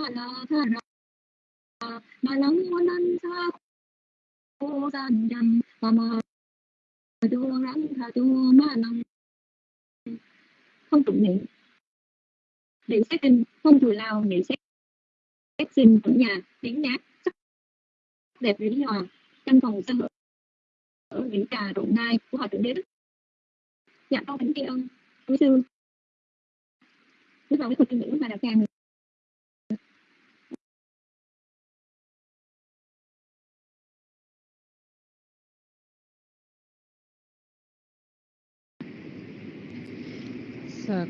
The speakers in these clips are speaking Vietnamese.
ma la tha ra ma cô gian dâm ma ma đua rắn tha tu ma lăng không tụng niệm. Niệm xét kinh không thù lao niệm xét xét sinh ở nhà, tiếng nhát sắc đẹp lý hòa căn phòng sân ở những trà rộng nai của họ thượng đế đức dạ con kính tri ân. Quý sư. Bước vào cái thuật ngữ mà đạo càng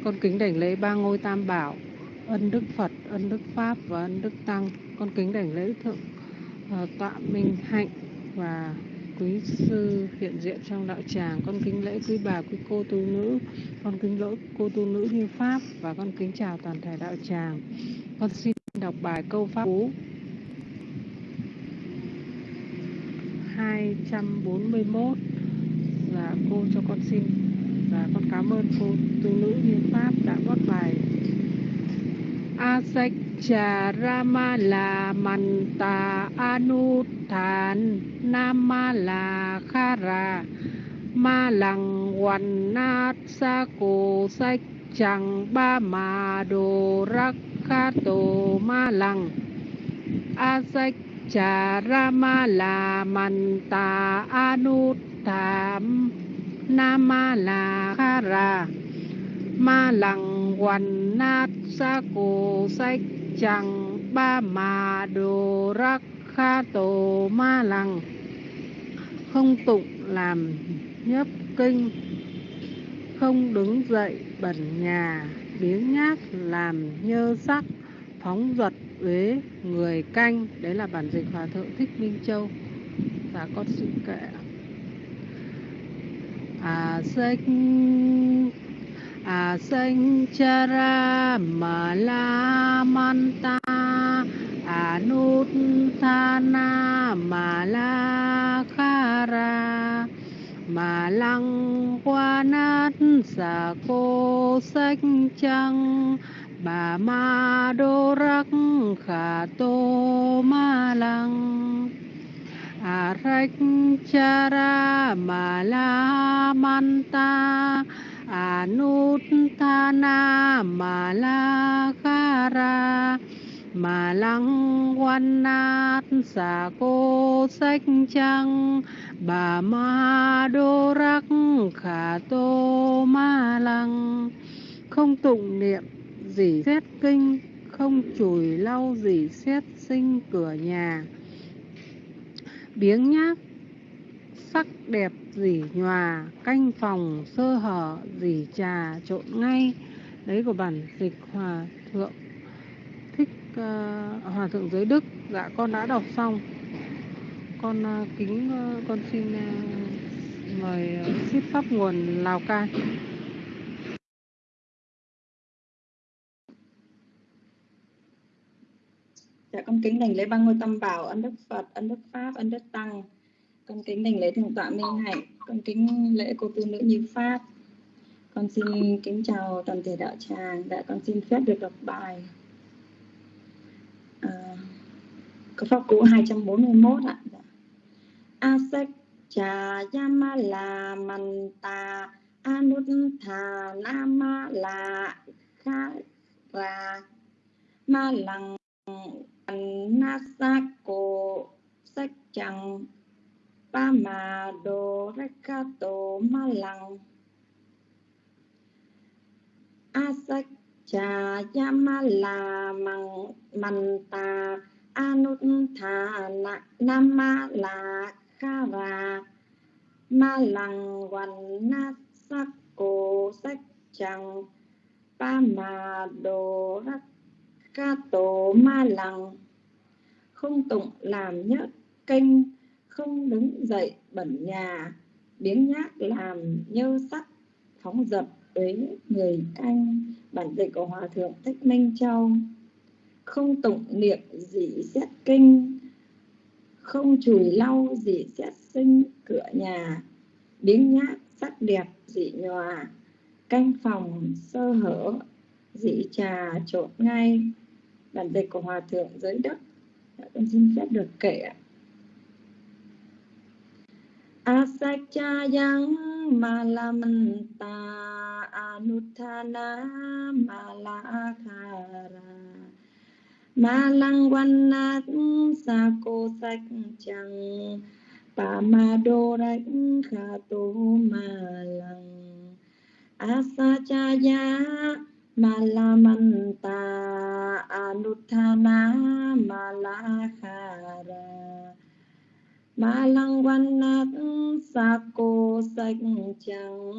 con kính đảnh lễ ba ngôi tam bảo ân đức phật ân đức pháp và ân đức tăng. Con kính đảnh lễ thượng uh, tọa minh hạnh và quý sư hiện diện trong đạo tràng. Con kính lễ quý bà quý cô tu nữ. Con kính lỗi cô tu nữ như pháp và con kính chào toàn thể đạo tràng. Con xin đọc bài câu pháp cú. 241 là dạ, cô cho con xin và con cảm ơn cô tu nữ như pháp đã góp bài. Asach Cha Rama La Manta Anuthan Nama La Khara Ma Lăng Hoàn Nát Sa Cổ Sách Chẳng Ba Ma Đồ Rắc Kha Tô Ma Lăng Sách Cha Rama La man ta anu tham na Ma Lăng quan na Sa Cổ Sách Chẳng Ba Ma Đồ Rắc Kha Tổ Ma Lăng Không tụng làm nhấp kinh, Không đứng dậy bẩn nhà, Biếng nhác làm nhơ sắc Phóng duật uế người canh. Đấy là bản dịch Hòa Thượng Thích Minh Châu. Và con xin kệ à sinh à sinh chara ma la manta anut à, thana ma la khara mà lăng qua nát xà cô sách trăng, bà ma đô rắc khả tô ma lăng. Arachara Mala Anuttana malakara Malang Wanat Sa Cô Sách Trăng Bà Ma Đô Rắc Khả Tô Ma Lăng Không tụng niệm gì xét kinh, Không chùi lau gì xét sinh cửa nhà biếng nhác sắc đẹp dỉ nhòa canh phòng sơ hở dỉ trà trộn ngay. Đấy của bản dịch hòa thượng. Thích uh, hòa thượng giới đức. Dạ con đã đọc xong. Con uh, kính uh, con xin uh, mời uh, pháp nguồn lào cai. Dạ con kính đảnh lễ ba ngôi tâm bảo, ân đức Phật, ân đức Pháp, ân đức Tăng. Con kính đảnh lễ thượng tọa Minh Hạnh, con kính lễ cô tu nữ như Pháp. Con xin kính chào toàn thể đạo tràng, dạ con xin phép được đọc bài. À, câu pháp cú 241 ạ. Dạ. Asek cha yama la manta anuttha nama la kha ra ma lăng Nasako sách chẳng ba mà đồ rekato ma cha mang manta anuttha namala la malang ma lăng pamado nasako sách không tụng làm nhát kênh không đứng dậy bẩn nhà, biếng nhác làm nhơ sắt phóng dập với người canh, bản dịch của hòa thượng thích minh châu. Không tụng niệm dị xét kinh, không chùi lau dị xét sinh cửa nhà, biếng nhác sắc đẹp dị nhòa, canh phòng sơ hở dị trà trộn ngay. Bản dịch của hòa thượng giới đất dạ, con xin phép được kể ạ. Asachayang malamanta anuthana malakara malang vannat sako sách chẳng pa ma ma lăng asachaya malamanta anuthana malakhara malang vannat sako sách chẳng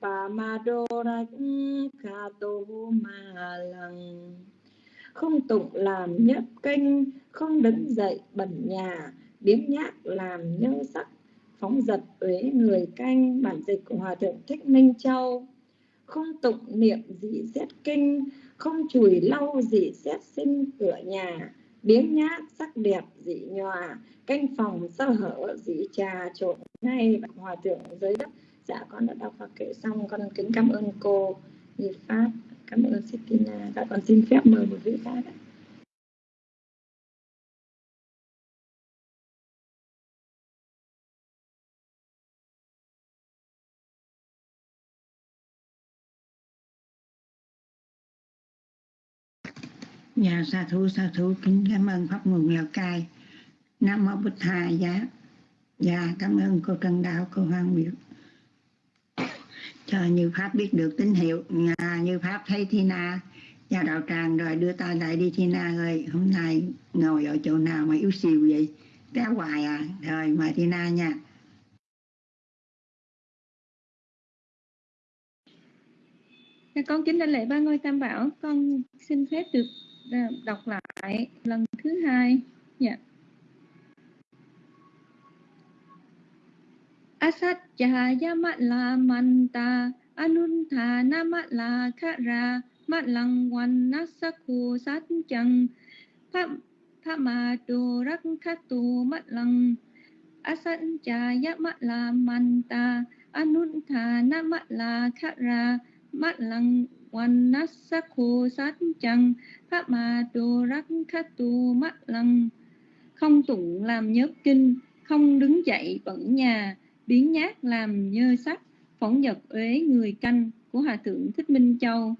pa ma đô đánh kha tô ma lăng không tụng làm nhất kinh không đứng dậy bẩn nhà, biếng nhác làm nhơ sắc, phóng giật uế người canh. Bản dịch của hòa thượng thích minh châu không tụng niệm dị xét kinh, không chùi lau dị xét sinh cửa nhà biếng nhác sắc đẹp dị nhòa, canh phòng sơ hở dị trà trộn ngay hòa thượng dưới đất. Dạ con đã đọc và kể xong, con kính cảm ơn cô Nhị Pháp cảm ơn Sitina dạ con xin phép mời một vị khác ạ. Dạ sa thú sa thú kính cảm ơn pháp nguồn Lào Cai. Nam mô Bụt Thà dạ. Dạ cảm ơn cô Trần Đạo, cô Hoàng Biểu. Cho Như Pháp biết được tín hiệu. Nhà Như Pháp thấy Thi Na và đạo tràng rồi đưa tay lại đi Thi Na ơi. Hôm nay ngồi ở chỗ nào mà yếu xìu vậy? Té hoài à. Rồi mời Thi Na nha. Dạ, con kính đảnh lễ ba ngôi tam bảo con xin phép được đọc lại lần thứ hai. Nha yeah. Asatya mata manta anuntana mata khara matlang. Vannasaku satchang phamadu rakkhatu matlang asatya mata manta anuntana mata khara matlang quan nát sắc khô sát chăng pháp ma tu rắc khát tu mắt lăng không tụng làm nhớ kinh, không đứng dậy bẩn nhà, biến nhát làm nhơ sắc, phỏng vật uế người canh của hòa thượng thích minh châu.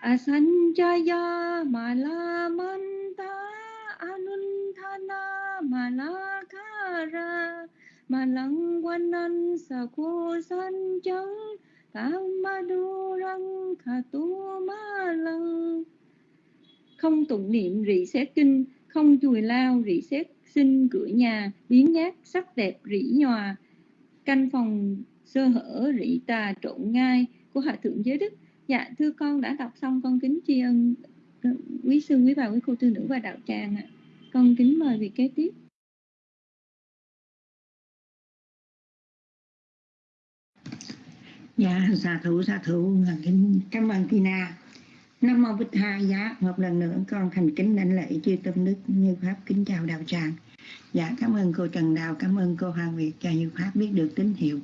Asanjaya malamanta anuntana malakara thà ma du răng khà tu ma lăng Không tụng niệm rị xét kinh, không chùi lao rị xét sinh cửa nhà, biến nhát sắc đẹp rỉ nhòa, canh phòng sơ hở rị tà trộn ngai của Hạ Thượng Giới Đức. Dạ, thưa con đã đọc xong con kính tri ân ờ, quý sư, quý bà, quý cô tư nữ và đạo tràng ạ. Con kính mời vị kế tiếp. Dạ, xà thủ xà thủ cảm ơn Tina. Nam mô Bích hai Giá, dạ, một lần nữa con thành kính lãnh lễ chư tâm đức như Pháp kính chào đạo tràng. Dạ, cảm ơn cô Trần Đào, cảm ơn cô Hoàng Việt cho như Pháp biết được tín hiệu.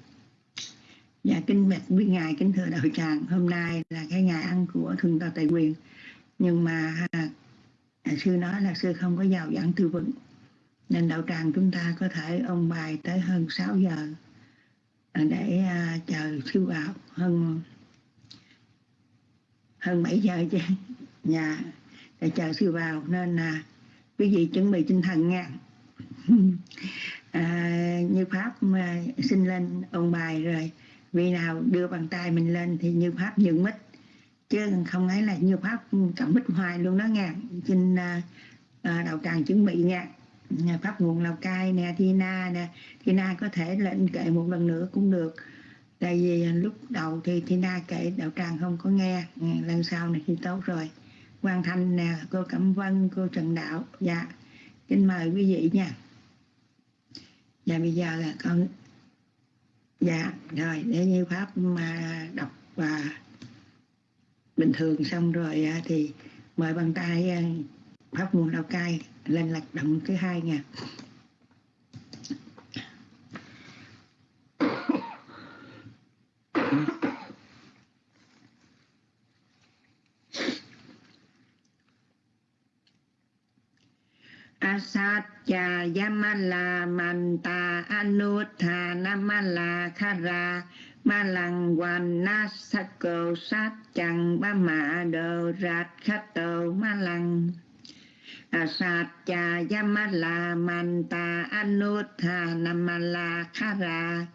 Dạ, kính bạch quý ngài, kính thưa đạo tràng, hôm nay là cái ngày ăn của Thường Tòa Tài Quyền. Nhưng mà à, à, sư nói là sư không có giàu dẫn tư vấn. Nên đạo tràng chúng ta có thể ông bài tới hơn 6 giờ À, dạ, để chờ siêu vào hơn hơn 7 giờ chứ. Nhà để chờ siêu vào nên là quý vị chuẩn bị tinh thần nha. À, như pháp mà xin lên ôn bài rồi. Vì nào đưa bàn tay mình lên thì như pháp nhượng mít. Chứ không ấy là như pháp cầm mít hoài luôn đó nha. Xin à, à đầu tràng chuẩn bị nha pháp nguồn lào cai nè thina nè thina có thể lên kệ một lần nữa cũng được. Tại vì lúc đầu thì thina kệ đạo tràng không có nghe lần sau này thì tốt rồi. Quang Thanh nè, cô Cẩm Vân, cô Trần Đạo Dạ, kính mời quý vị nha. Dạ bây giờ là con Dạ, rồi để như Pháp mà đọc và bình thường xong rồi à, thì mời bàn tay à, Pháp nguồn Lào Cai lên lạc động thứ hai nha. Asatya Yamala Manta Anuttha Namala Khara Ma lăng quan sát chẳng ba mạ đồ rạt khát tàu malang lăng sát cha yamala manta anuttha namala khara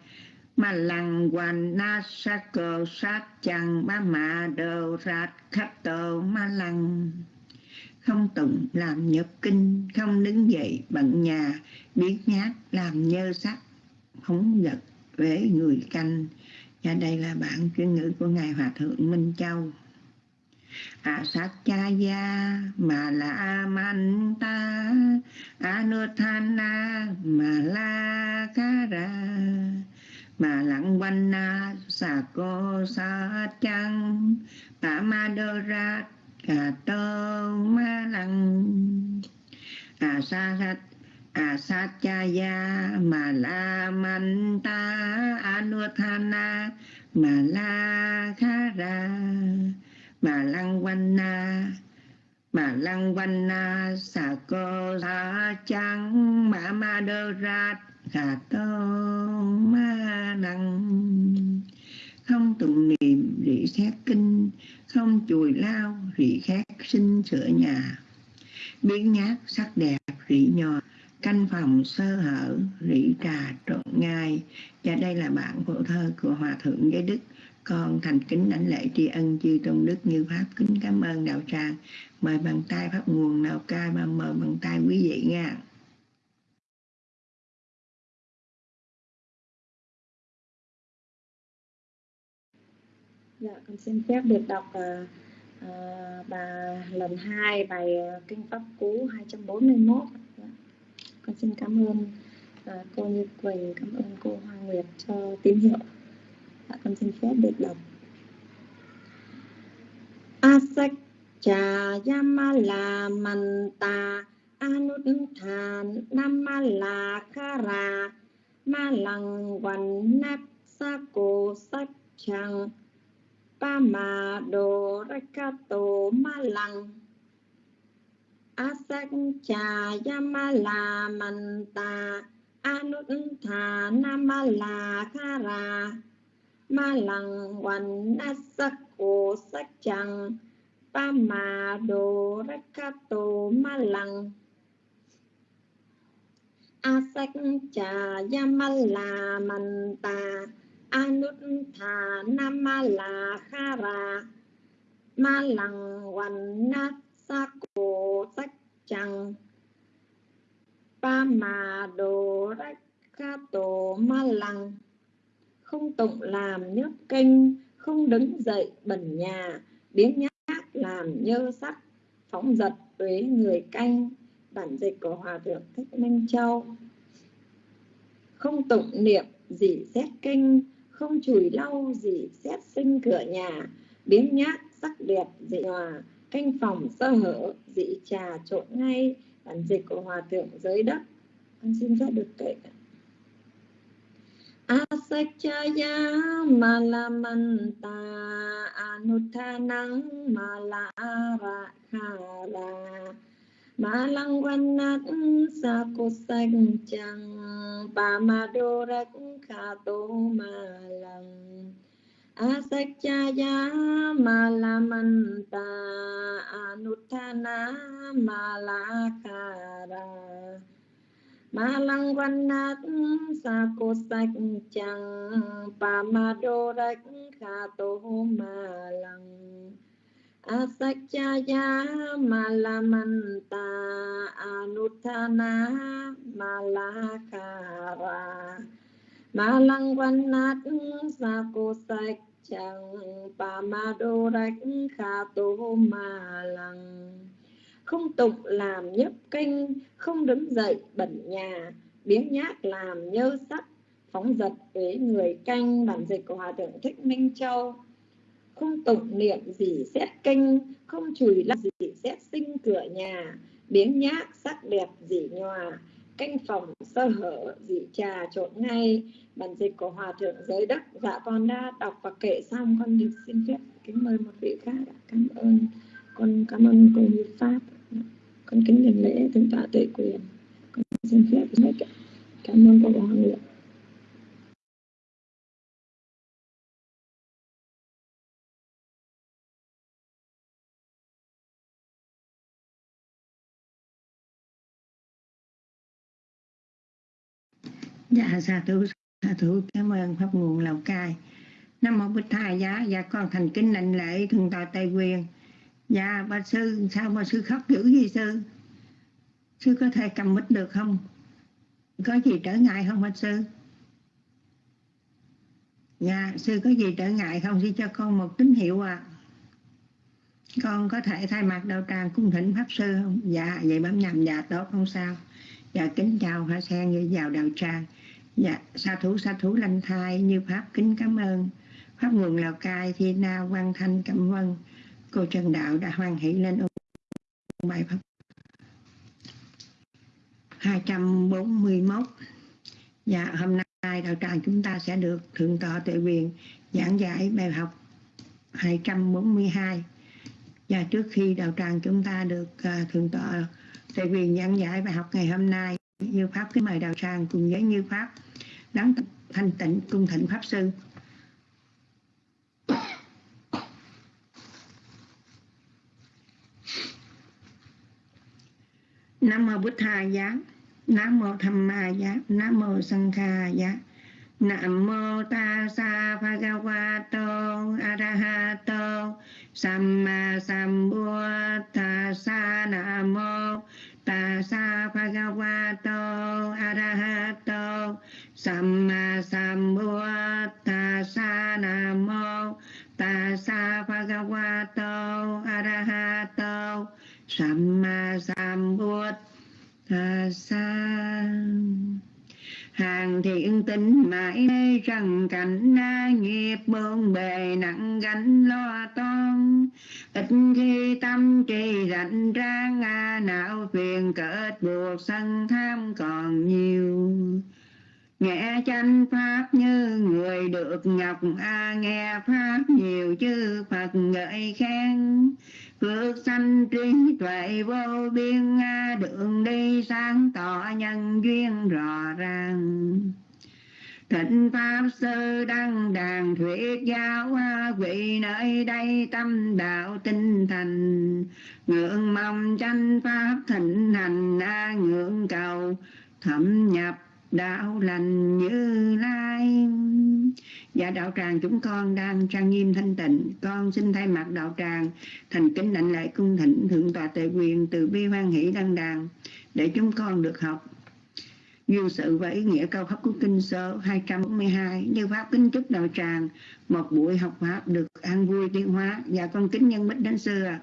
ma lăng quan na sắc cầu sát chẳng ba mạ đồ rạt khách tàu ma lăng không tụng làm nhập kinh, không đứng dậy bận nhà, biết nhát làm nhơ sắc phóng vật với người canh. Và đây là bản chuyên ngữ của ngài hòa thượng minh châu. Asachaya sát cha ya mà la man anuthana mà la kara mà lặng quanh na sa cô sa chăng tả ma đô ra cả tô ma lăng à sa sát Asachaya Malamanta Anuthana mà lăng quan na, Malakhara la chăng mà ma đơ ra Khà Tô Ma Năng. Không tụng niệm rỉ xét kinh. Không chùi lao rỉ khác sinh sửa nhà. Biến nhát sắc đẹp rỉ nhò. Canh phòng sơ hở rỉ trà trộn ngai. Và đây là bản phổ thơ của hòa thượng giới đức con thành kính đảnh lễ tri ân chư tôn đức như pháp. Kính cảm ơn đạo tràng. Mời bàn tay pháp nguồn nào ca mà mời bàn tay quý vị nha. Dạ, con xin phép được đọc uh, uh, bà lần 2 bài uh, Kinh Pháp Cú 241 dạ. con xin cảm ơn uh, cô Như Quỳnh cảm ơn cô Hoa Nguyệt cho tín hiệu con xin phép được đọc. Asak cha yamala manta anutthan namala khara Malang. Văn nát sa sắc rakato Malang Asakcha Yamala Manta Anuttha Namala Khara Ma lăng Văn na Sắc Chăng Pa Ma Đô tô Ma lăng. Asakcha Yamala Manta Anuttha Namala Khara Ma lăng Văn na sắc cô sắc chẳng pa ma đồ rắc ca tô ma lăng không tụng làm nhấp kinh không đứng dậy bẩn nhà biến nhát làm nhơ sắt phóng giật tuế người canh. Bản dịch của hòa thượng thích minh châu. Không tụng niệm gì xét kinh, không chùi lau gì xét sinh cửa nhà biến nhát sắc đẹp dị hòa, canh phòng sơ hở dị trà trộn ngay. Bản dịch của hòa thượng giới đất con xin phép được kể Asakchaya malamanta anuthanang malarakhara Malang vanat sa cô xanh chẳng Bà ma đô malang Asakchaya malamanta Ma lăng văn nát sa cô sạch chẳng. Pa ma đô rách kha tô ma lăng. Asakchaya malamanta anuttana malakara ma lăng văn nát sa cô sạch chẳng. Pa ma đô rách kha tô ma lăng không tục làm nhấp kinh, không đứng dậy bẩn nhà biến nhát làm nhơ sắt, phóng giật với người canh, bản dịch của hòa thượng thích minh châu. Không tục niệm gì xét kinh, không chùi lắp gì xét sinh cửa nhà biến nhát sắc đẹp dị nhòa, canh phòng sơ hở dị trà trộn ngay. Bản dịch của hòa thượng giới đất dạ con đã đọc và kể xong. Con được xin phép kính mời một vị khác cảm ơn. Con cảm ơn cô như pháp con kính đảnh lễ thượng tọa tuệ quyền con xin phép nói cảm, ơn các hoàng lượng Dạ, sa thú, sa thú, cảm ơn Pháp nguồn Lào Cai. Nam mô Bích Thai giá, dạ con thành kính đảnh lễ thượng tọa Tây Quyền. Dạ, bà sư, sao mà sư khóc dữ gì sư? Sư có thể cầm mít được không? Có gì trở ngại không bà sư? Dạ, sư có gì trở ngại không? Sư cho con một tín hiệu à. Con có thể thay mặt đạo tràng cung thỉnh Pháp Sư không? Dạ, vậy bấm nhầm dạ tốt không sao. Dạ, kính chào Hoa Sen như vào đạo tràng. Dạ, sa thủ sa thủ lanh thai như Pháp kính cảm ơn. Pháp nguồn Lào Cai, Thi Na, văn Thanh, Cẩm Vân, cô Trần Đạo đã hoan hỷ lên ôn bài Pháp. 241 Dạ hôm nay đạo tràng chúng ta sẽ được Thượng tọa Tuệ Quyền giảng giải bài học 242 Và trước khi đạo tràng chúng ta được uh, Thượng tọa Tuệ Quyền giảng giải bài học ngày hôm nay Như Pháp kính mời đạo tràng cùng với Như Pháp đáng thanh tịnh cung thịnh Pháp Sư. Nam mô Bụt Tha giá. Nam mô Tham Ma giá. Nam mô Sang Kha giá. Nam mô Ta Sa Bhagavato Arahato Samma sa Nam mô. Ta Sa Bhagavato Arahato Samma sa Nam mô. Ta Sa Bhagavato Arahato Samma Sambuddhassa hàng thiện tính mãi đây rằng cảnh na nghiệp bương bề nặng gánh lo toan. Ít khi tâm trì rảnh rang à, não phiền cỡ buộc sân tham còn nhiều nghe chánh pháp như người được ngọc a nghe pháp nhiều chư phật ngợi khen. Phước sanh trí tuệ vô biên a đường đi sáng tỏ nhân duyên rõ ràng. Thịnh Pháp Sư Đăng Đàn Thuyết Giáo, Vị nơi đây tâm đạo tinh thành. Ngưỡng mong tranh Pháp thịnh hành a Ngưỡng cầu thẩm nhập đạo lành như lai. Dạ đạo tràng chúng con đang trang nghiêm thanh tịnh. Con xin thay mặt đạo tràng thành kính đảnh lễ cung thỉnh thượng tọa tề quyền từ bi hoan hỷ đăng đàn để chúng con được học. Duyên sự và ý nghĩa cao pháp của kinh sơ 242 như pháp kính chúc đạo tràng một buổi học pháp được an vui tiến hóa. Và con kính nhân bích đến xưa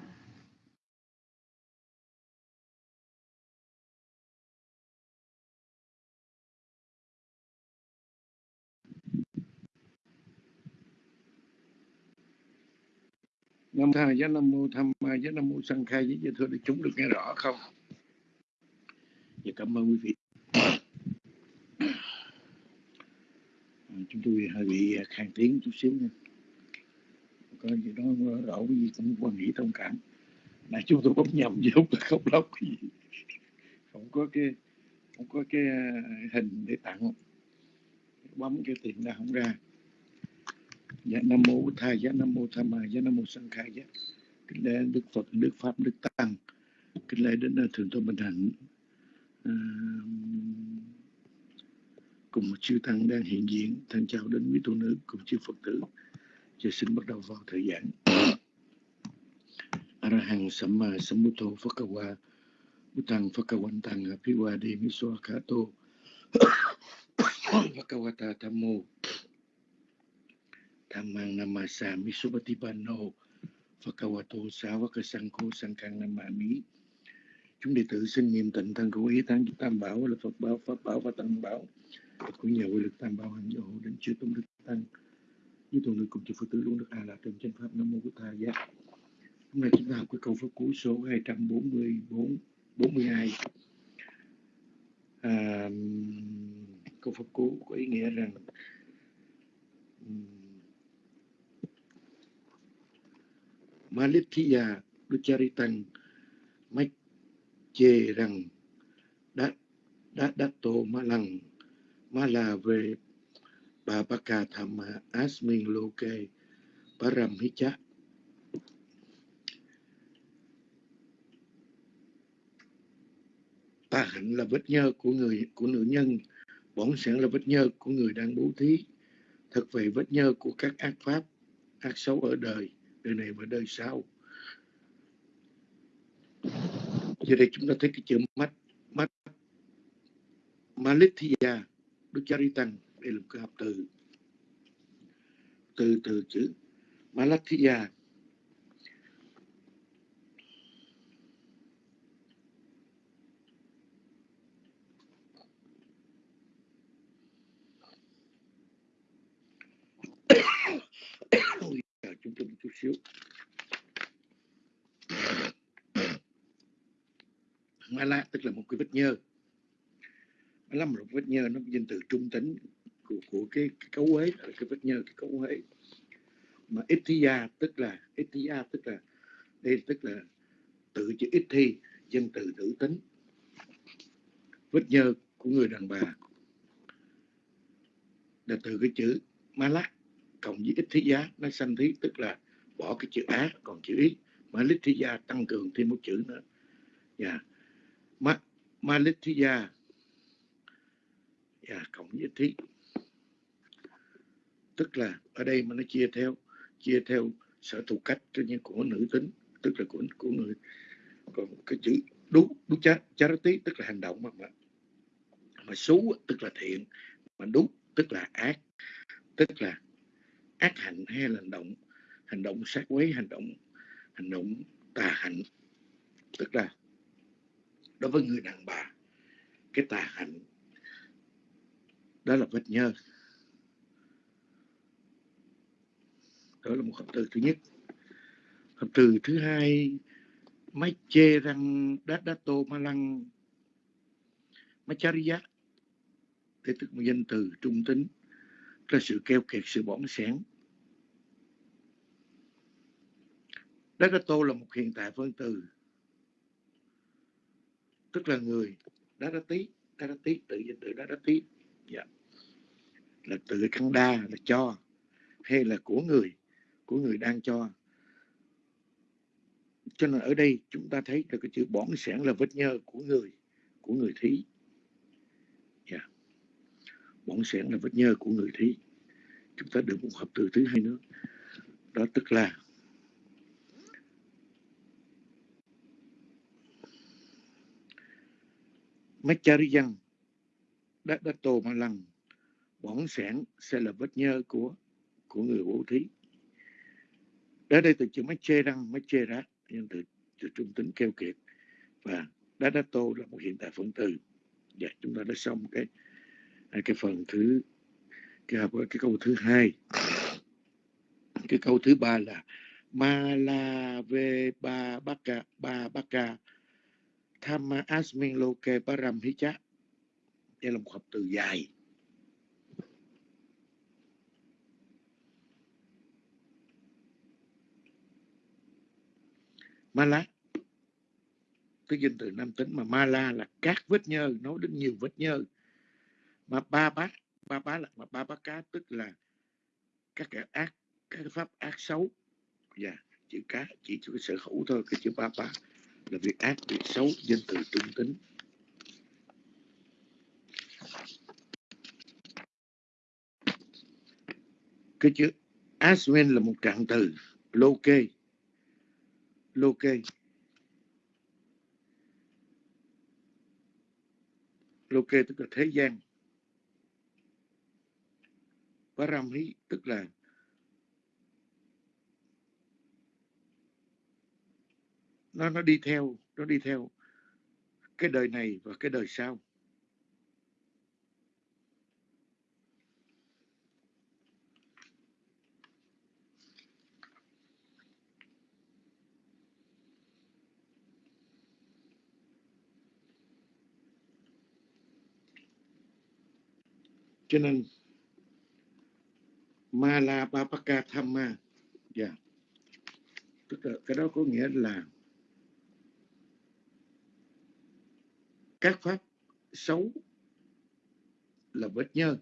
nam tha giá nam mô tham ma giá nam mô sanh khai với thưa để chúng được nghe rõ không? Dạ cảm ơn quý vị. À, chúng tôi hơi bị khang tiếng chút xíu nha. Có gì đó rõ cái gì cũng quan nghĩ thông cảm. Nãy chúng tôi bấm nhầm chứ không không lóc gì. Không có cái, không có cái à, hình để tặng. Bấm cái tiền ra không ra dạ nam mô bổn thầy dạ nam mô tham ma dạ nam mô sanh khai dạ. Kính lễ đức phật đức pháp đức tăng. Kính lễ đến thượng tôn bình hạnh. À, cùng một chư tăng đang hiện diện thân chào đến quý tu nữ cùng chư phật tử. Giờ xin bắt đầu vào thời gian arahang samma sambuddho phakawa Butang phakawantang apiwade miswa kato phakawata tammo Tamang namasami Subatipanno Phakawato Sávaka Sangho Sangkang Namami. Chúng đệ tử xin niệm tịnh thân của ý thắng Tam Bảo là Phật Bảo, Pháp Bảo và Tăng Bảo. Của nhà quy lực Tam Bảo hành hộ đến chư tôn đức Tăng. Như tôn đức cùng chư Phật tử luôn được a là trong chân Pháp Nam Mô Bụt Thầy Giác Hôm nay chúng ta học cái câu Pháp Cú số 244 42 à, câu Pháp Cú có ý nghĩa rằng Malithiya Ducharitang chê rằng, đã đã đã tô ma lăng, ma là về bà bà cà tham asmin loke param hicha tà hạnh là vết nhơ của người, của nữ nhân bổn sẵn là vết nhơ của người đang bố thí. Thật vậy vết nhơ của các ác pháp, ác xấu ở đời đời này và đời sau. Giờ đây chúng ta thấy cái chữ mắt mắt Malithia Đức Cha Tăng đây là một cái hợp từ. Từ từ chữ Malathia chúng tôi một chút xíu. Mala tức là một cái vết nhơ. Mala là một vết nhơ nó danh từ trung tính của, của cái, cái cấu uế là cái vết nhơ cái cấu uế. Mà Ithia tức là Ithia tức là đây tức là tự chữ Ithi dân từ nữ tính. Vết nhơ của người đàn bà là từ cái chữ Malak cộng với ít thí giá nó sanh thí tức là bỏ cái chữ á còn chữ ít mà lít thí gia tăng cường thêm một chữ nữa. Nhà ma ma lít thí gia. Yeah, cộng với ít thí tức là ở đây mà nó chia theo chia theo sở thù cách cho như của nữ tính tức là của của người. Còn cái chữ đúng đúng chá charity tức là hành động mà mà, mà xấu tức là thiện. Mà đúng tức là ác. Tức là ác hạnh hay là hành động hành động sát quấy, hành động hành động tà hạnh. Tức là, đối với người đàn bà, cái tà hạnh đó là vết nhơ. Đó là một hợp từ thứ nhất. Hợp từ thứ hai máy chê răng đát đát tô ma lăng. Machariya thế tức một danh từ trung tính. Là sự keo kiệt, sự bỏng sáng Đất tô là một hiện tại phân từ. Tức là người đá đá tí đá đá tí tự danh từ đá đá tí dạ. là tự khăn đa, là cho, hay là của người của người đang cho. Cho nên ở đây chúng ta thấy là cái chữ bón sẻn là vết nhơ của người của người thí. Dạ. Yeah. bỏng sẻn là vết nhơ của người thí. Chúng ta được một hợp từ thứ hai nữa. Đó tức là Machariyan đã, đã tô mà lăng bỏng sản sẽ là vết nhơ của của người bố thí. Ở đây từ chữ chê răng chê rá nhưng từ, từ trung tính keo kiệt. Và đá đá tô là một hiện tại phân từ. Dạ chúng ta đã xong cái cái phần thứ cái, cái câu thứ hai. Cái câu thứ ba là ma la ve ba baka ba baka Thamma Asmin Loke Param Hicha. Đây là một hợp từ dài. Mala cái danh từ nam tính mà Mala là các vết nhơ nói đến nhiều vết nhơ mà ba bá ba bá là mà ba bá cá tức là các cái ác các cái pháp ác xấu dạ yeah, chữ cá chỉ cho cái sở hữu thôi cái chữ ba bá là việc ác, việc xấu, danh từ trung tính. Cái chữ Aswin là một trạng từ lô kê lô kê lô kê tức là thế gian. Paramhi tức là nó nó đi theo, nó đi theo cái đời này và cái đời sau cho nên Malapapaka Thamma yeah. Dạ. tức là cái đó có nghĩa là các pháp xấu là vết nhơ.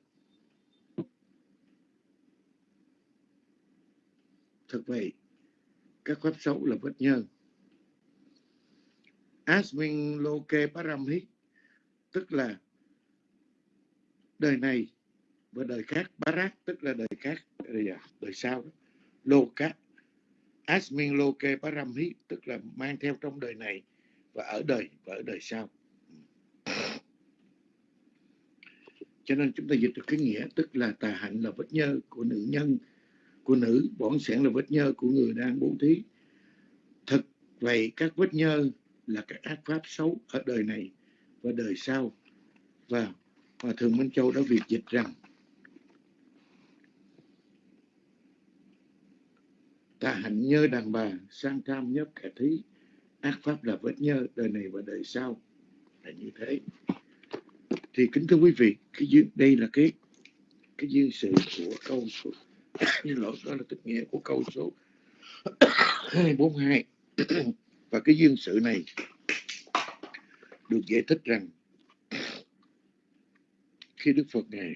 Thật vậy các pháp xấu là vết nhơ. Asmin Loke Paramhit tức là đời này và đời khác. Barat tức là đời khác. Đời, đời sau đó. Loka. Asmin Loke Paramhit tức là mang theo trong đời này và ở đời và ở đời sau. Cho nên chúng ta dịch được cái nghĩa, tức là tà hạnh là vết nhơ của nữ nhân, của nữ bổn sẻn là vết nhơ của người đang bố thí. Thực vậy các vết nhơ là các ác pháp xấu ở đời này và đời sau. Và Hòa Thượng Minh Châu đã việc dịch rằng, tà hạnh nhơ đàn bà sang tham nhớ kẻ thí, ác pháp là vết nhơ đời này và đời sau. Là như thế thì kính thưa quý vị cái duyên đây là cái cái duyên sự của câu số như lỗi đó là tức nghĩa của câu số 242 và cái duyên sự này được giải thích rằng khi Đức Phật Ngài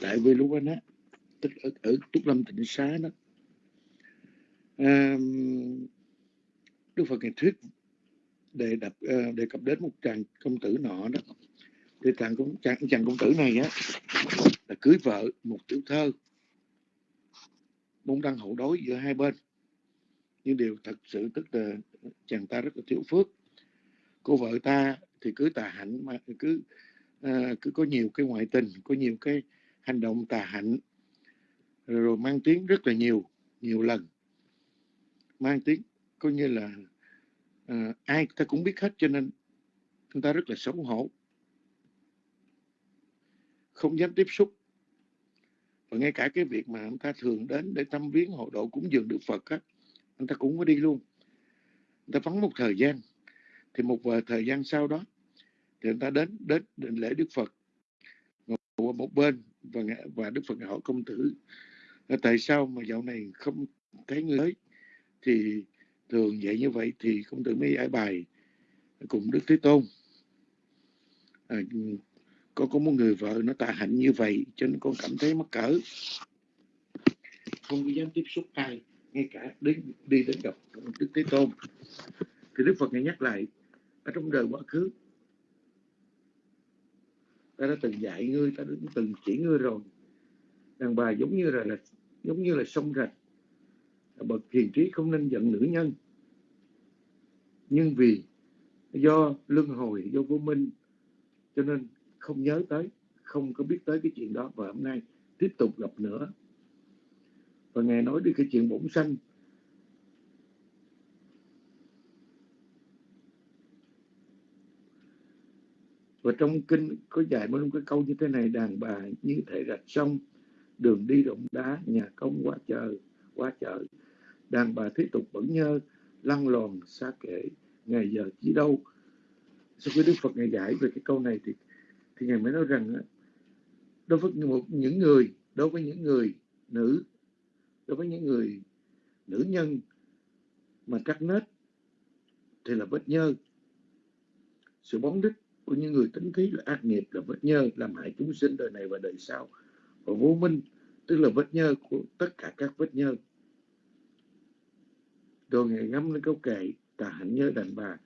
tại Veluvana tức ở, ở Túc Lâm tỉnh Xá đó à, Đức Phật Ngài thuyết đề đập ờ, đề cập đến một chàng công tử nọ đó. Thì chàng công chàng, chàng công tử này á là cưới vợ một tiểu thơ. Môn đăng hậu đối giữa hai bên. Nhưng điều thật sự tức là chàng ta rất là thiếu phước. Cô vợ ta thì cứ tà hạnh mà cứ à, cứ có nhiều cái ngoại tình có nhiều cái hành động tà hạnh. Rồi, rồi mang tiếng rất là nhiều nhiều lần. Mang tiếng coi như là à, ai ta cũng biết hết cho nên chúng ta rất là xấu hổ. Không dám tiếp xúc. Và ngay cả cái việc mà anh ta thường đến để tâm viếng hộ độ cúng dường Đức Phật á, anh ta cũng có đi luôn. Anh ta vắng một thời gian. Thì một vài thời gian sau đó thì người ta đến đến định lễ Đức Phật. Ngồi qua một bên và và Đức Phật hỏi công tử tại sao mà dạo này không thấy người ấy thì thường vậy như vậy thì công tử mới giải bài. Cùng Đức Thế Tôn. À, con có một người vợ nó tà hạnh như vậy cho nên con cảm thấy mắc cỡ. Không có dám tiếp xúc ai ngay cả đến đi đến gặp Đức Thế Tôn. Thì Đức Phật ngài nhắc lại ở trong đời quá khứ. Ta đã từng dạy ngươi ta đã từng chỉ ngươi rồi. Đàn bà giống như là, là giống như là sông rạch bậc hiền trí không nên giận nữ nhân. Nhưng vì do luân hồi, do vô minh, cho nên không nhớ tới, không có biết tới cái chuyện đó. Và hôm nay tiếp tục gặp nữa. Và ngài nói đi cái chuyện bổn sanh. Và trong kinh có dạy một cái câu như thế này, đàn bà như thể rạch sông, đường đi rộng đá, nhà công quá chờ quá chợ đàn bà thế tục vẫn nhơ, lăn lòn xa kể. Ngày giờ chỉ đâu? Sau khi đức phật ngài giải về cái câu này thì thì ngài mới nói rằng đối với một, những người, đối với những người nữ, đối với những người nữ nhân mà cắt nết thì là vết nhơ. Sự bóng đích của những người tính khí là ác nghiệp là vết nhơ, làm hại chúng sinh đời này và đời sau. Và vô minh tức là vết nhơ của tất cả các vết nhơ. Rồi ngày ngắm lên câu kệ, tà hạnh nhớ đàn bà.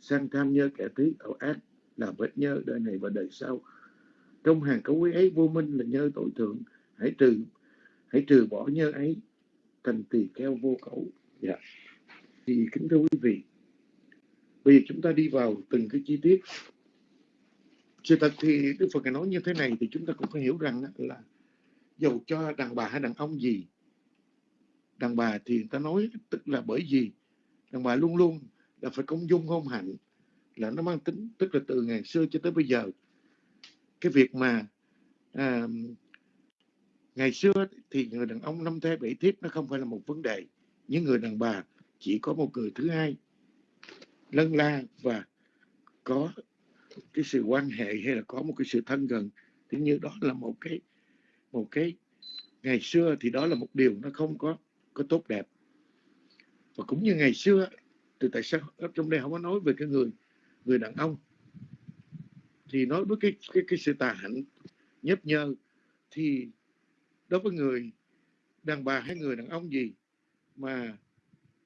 Sang tham nhớ kẻ tí ẩu ác là vết nhơ đời này và đời sau. Trong hàng cấu quý ấy, vô minh là nhơ tội thượng. Hãy trừ hãy trừ bỏ nhơ ấy, thành tỳ kheo vô cẩu. Dạ. Thì kính thưa quý vị, bây giờ chúng ta đi vào từng cái chi tiết. Sự thật thì Đức Phật nói như thế này thì chúng ta cũng phải hiểu rằng là dầu cho đàn bà hay đàn ông gì? Đàn bà thì người ta nói tức là bởi vì đàn bà luôn luôn là phải công dung hôn hạnh là nó mang tính tức là từ ngày xưa cho tới bây giờ. Cái việc mà à, ngày xưa thì người đàn ông năm thê bảy thiếp nó không phải là một vấn đề. Những người đàn bà chỉ có một người thứ hai lân la và có cái sự quan hệ hay là có một cái sự thân gần. Thì như đó là một cái một cái, ngày xưa thì đó là một điều nó không có có tốt đẹp. Và cũng như ngày xưa, thì tại sao ở trong đây không có nói về cái người người đàn ông? Thì nói với cái cái cái sự tà hạnh, nhấp nhơ, thì đối với người đàn bà hay người đàn ông gì mà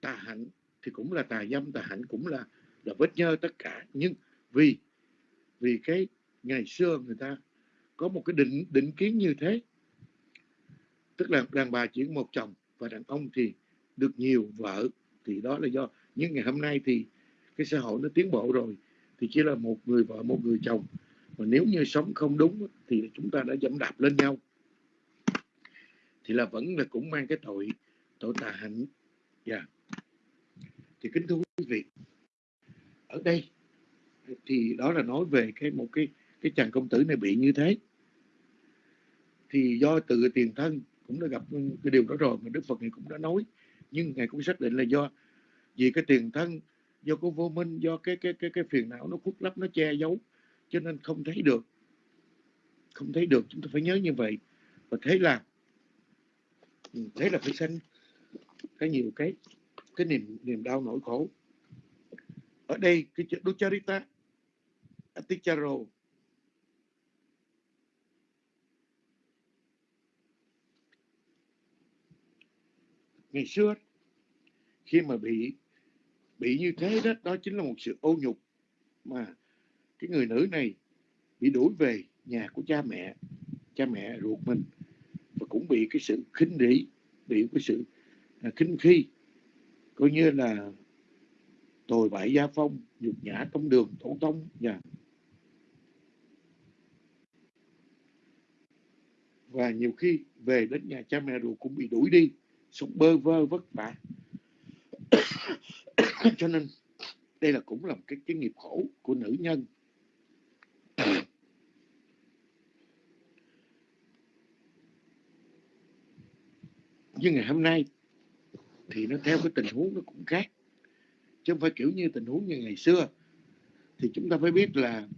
tà hạnh thì cũng là tà dâm, tà hạnh cũng là là vết nhơ tất cả. Nhưng vì vì cái ngày xưa người ta có một cái định định kiến như thế tức là đàn bà chỉ một chồng và đàn ông thì được nhiều vợ, thì đó là do. Nhưng ngày hôm nay thì cái xã hội nó tiến bộ rồi, thì chỉ là một người vợ, một người chồng. Mà nếu như sống không đúng thì chúng ta đã dẫm đạp lên nhau. Thì là vẫn là cũng mang cái tội tội tà hạnh. Dạ. Yeah. thì kính thưa quý vị, ở đây thì đó là nói về cái một cái cái chàng công tử này bị như thế. Thì do tự tiền thân cũng đã gặp cái điều đó rồi mà Đức Phật này cũng đã nói. Nhưng ngài cũng xác định là do, vì cái tiền thân, do cái vô minh, do cái cái cái cái phiền não nó khuất lấp, nó che giấu, cho nên không thấy được. Không thấy được, chúng ta phải nhớ như vậy. Và thế là ừ, thế là phải sanh cái nhiều cái cái niềm niềm đau nỗi khổ. Ở đây, cái chữ Ducharita, Aticharo ngày xưa khi mà bị bị như thế đó đó chính là một sự ô nhục mà cái người nữ này bị đuổi về nhà của cha mẹ cha mẹ ruột mình và cũng bị cái sự khinh rỉ, bị cái sự à, khinh khi, coi như là tồi bại gia phong, nhục nhã trong đường, tổ tông và và nhiều khi về đến nhà cha mẹ ruột cũng bị đuổi đi sống bơ vơ vất vả. Cho nên, đây là cũng là một cái cái nghiệp khổ của nữ nhân. Nhưng ngày hôm nay thì nó theo cái tình huống nó cũng khác. Chứ không phải kiểu như tình huống như ngày xưa. Thì chúng ta phải biết là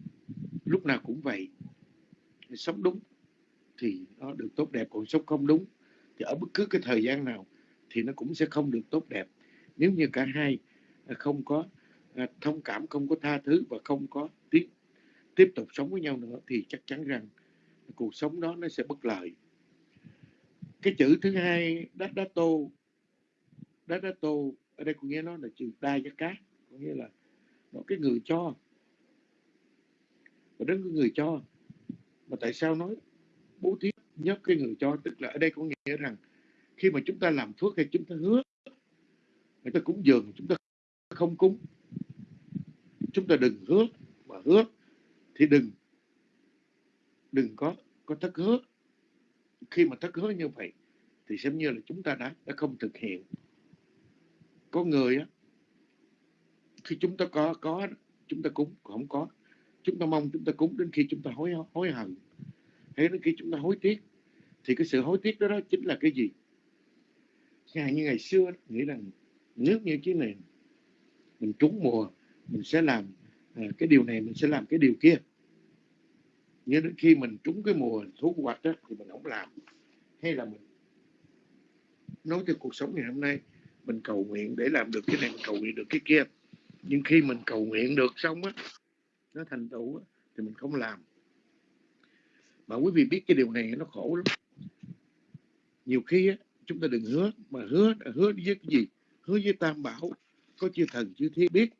lúc nào cũng vậy. Sống đúng thì nó được tốt đẹp, còn sống không đúng thì ở bất cứ cái thời gian nào thì nó cũng sẽ không được tốt đẹp. Nếu như cả hai à, không có à, thông cảm, không có tha thứ và không có tiếp tiếp tục sống với nhau nữa thì chắc chắn rằng cuộc sống đó nó sẽ bất lợi. Cái chữ thứ hai đát đá tô đát đá tô ở đây có nghĩa nó là chữ đa giá cát có nghĩa là nó cái người cho. Và đến cái người cho, mà tại sao nói bố thí nhất cái người cho, tức là ở đây có nghĩa rằng khi mà chúng ta làm phước hay chúng ta hứa, người ta cúng dường, chúng ta không cúng. Chúng ta đừng hứa mà hứa thì đừng đừng có có thất hứa. Khi mà thất hứa như vậy thì xem như là chúng ta đã đã không thực hiện. Có người á, khi chúng ta có có, chúng ta cúng không có. Chúng ta mong chúng ta cúng đến khi chúng ta hối hối hận hay đến khi chúng ta hối tiếc thì cái sự hối tiếc đó, đó chính là cái gì? Ngày như ngày xưa nghĩ rằng nếu như cái này mình trúng mùa mình sẽ làm à, cái điều này mình sẽ làm cái điều kia. Nhưng đến khi mình trúng cái mùa thu hoạch đó, thì mình không làm. Hay là mình nói cho cuộc sống ngày hôm nay mình cầu nguyện để làm được cái này mình cầu nguyện được cái kia. Nhưng khi mình cầu nguyện được xong á nó thành tựu á, thì mình không làm mà quý vị biết cái điều này nó khổ lắm. Nhiều khi á, chúng ta đừng hứa mà hứa hứa với cái gì? Hứa với tam bảo có chư thần chư thiên biết.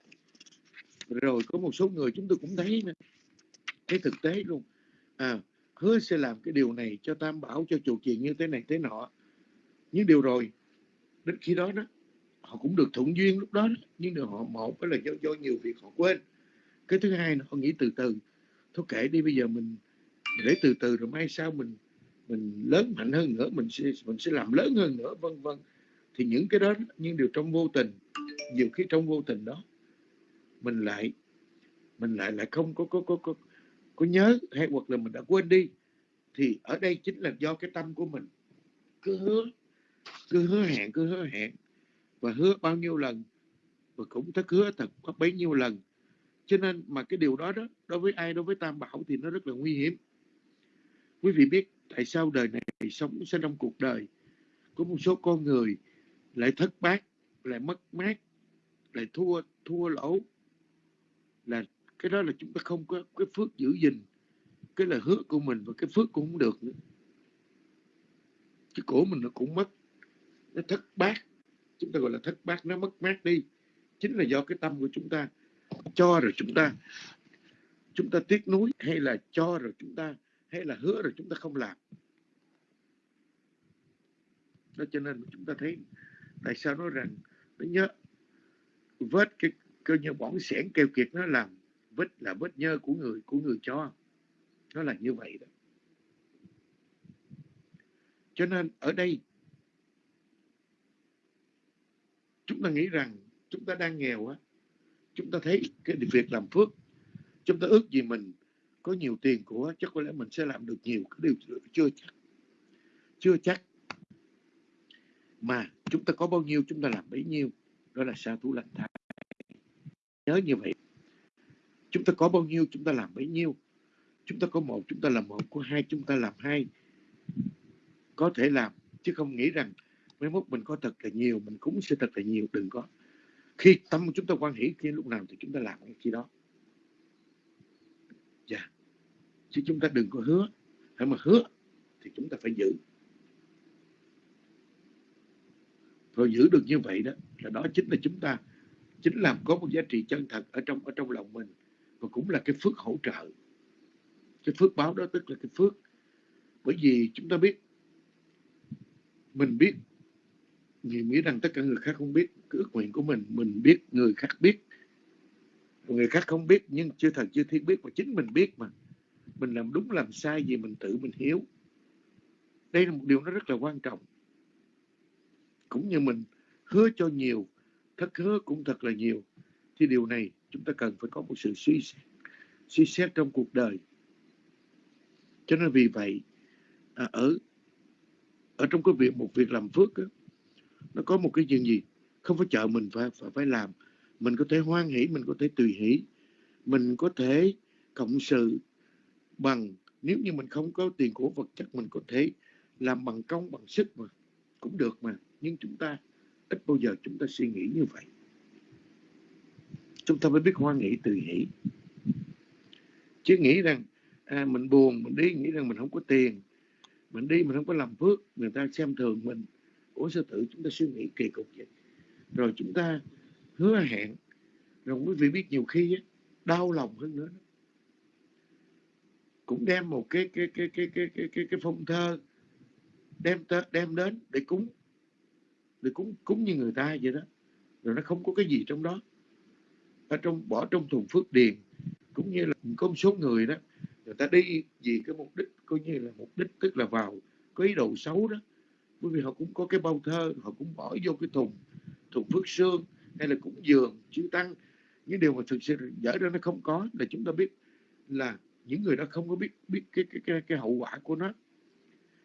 Rồi có một số người chúng tôi cũng thấy nữa. Thấy thực tế luôn. À hứa sẽ làm cái điều này cho tam bảo cho chủ trì như thế này thế nọ. Những điều rồi đến khi đó đó họ cũng được thuận duyên lúc đó, đó. nhưng điều họ một đó là do, do nhiều việc họ quên. Cái thứ hai là họ nghĩ từ từ. Thôi kệ đi bây giờ mình để từ từ rồi mai sau mình mình lớn mạnh hơn nữa, mình sẽ mình sẽ làm lớn hơn nữa, vân vân. Thì những cái đó nhưng điều trong vô tình, nhiều khi trong vô tình đó, mình lại mình lại lại không có có có có có nhớ hay hoặc là mình đã quên đi. Thì ở đây chính là do cái tâm của mình cứ hứa cứ hứa hẹn, cứ hứa hẹn và hứa bao nhiêu lần và cũng thất hứa thật có bấy nhiêu lần. Cho nên mà cái điều đó đó, đối với ai, đối với tam bảo thì nó rất là nguy hiểm quý vị biết tại sao đời này sống sẽ trong cuộc đời? Có một số con người lại thất bát, lại mất mát, lại thua thua lỗ. Là cái đó là chúng ta không có cái phước giữ gìn. Cái lời hứa của mình và cái phước cũng không được nữa. Cái cổ mình nó cũng mất. Nó thất bát. Chúng ta gọi là thất bát, nó mất mát đi. Chính là do cái tâm của chúng ta. Cho rồi chúng ta chúng ta tiếc nuối hay là cho rồi chúng ta hay là hứa rồi chúng ta không làm. Đó cho nên chúng ta thấy tại sao nói rằng nó nhớ, vết cái cơ như bỏng sẻn kêu kiệt nó làm vết là vết nhơ của người của người cho. Nó là như vậy đó. Cho nên ở đây, chúng ta nghĩ rằng chúng ta đang nghèo á, chúng ta thấy cái việc làm phước, chúng ta ước gì mình có nhiều tiền của chắc có lẽ mình sẽ làm được nhiều cái điều chưa chắc chưa chắc. Mà chúng ta có bao nhiêu, chúng ta làm bấy nhiêu, đó là sa thú lành thai. Nhớ như vậy. Chúng ta có bao nhiêu, chúng ta làm bấy nhiêu. Chúng ta có một, chúng ta làm một, có hai, chúng ta làm hai. Có thể làm, chứ không nghĩ rằng mấy mốt mình có thật là nhiều, mình cũng sẽ thật là nhiều, đừng có. Khi tâm chúng ta quan hỷ, khi lúc nào thì chúng ta làm cái khi đó dạ yeah chứ chúng ta đừng có hứa. Hãy mà hứa thì chúng ta phải giữ. Rồi giữ được như vậy đó, là đó chính là chúng ta, chính làm có một giá trị chân thật ở trong ở trong lòng mình. Và cũng là cái phước hỗ trợ. Cái phước báo đó tức là cái phước. Bởi vì chúng ta biết, mình biết nhiều nghĩ rằng tất cả người khác không biết, cái ước nguyện của mình mình biết, người khác biết. Người khác không biết nhưng chưa thần chưa thiên biết, mà chính mình biết mà mình làm đúng làm sai gì mình tự mình hiểu. Đây là một điều nó rất là quan trọng. Cũng như mình hứa cho nhiều thất hứa cũng thật là nhiều thì điều này chúng ta cần phải có một sự suy xét suy xét trong cuộc đời. Cho nên vì vậy à, ở ở trong cái việc một việc làm phước đó, nó có một cái chuyện gì không phải chờ mình phải phải phải làm. Mình có thể hoan hỷ mình có thể tùy hỷ. Mình có thể cộng sự bằng nếu như mình không có tiền của vật chất mình có thể làm bằng công bằng sức mà cũng được mà. Nhưng chúng ta ít bao giờ chúng ta suy nghĩ như vậy. Chúng ta mới biết hoan nghĩ từ hỷ. Chứ nghĩ rằng à, mình buồn mình đi nghĩ rằng mình không có tiền. Mình đi mình không có làm phước. Người ta xem thường mình. Ủa sư tử chúng ta suy nghĩ kỳ cục vậy? Rồi chúng ta hứa hẹn. Rồi quý vị biết nhiều khi á, đau lòng hơn nữa cũng đem một cái cái cái cái cái cái cái, cái phong thơ đem đem đến để cúng để cúng cúng như người ta vậy đó. Rồi nó không có cái gì trong đó. Ở trong bỏ trong thùng phước điền cũng như là có một số người đó người ta đi vì cái mục đích coi như là mục đích tức là vào có ý đồ xấu đó. Bởi vì họ cũng có cái bao thơ họ cũng bỏ vô cái thùng thùng phước xương hay là cũng dường chữ tăng. Những điều mà thực sự dở ra nó không có là chúng ta biết là những người đó không có biết biết cái cái cái, cái hậu quả của nó.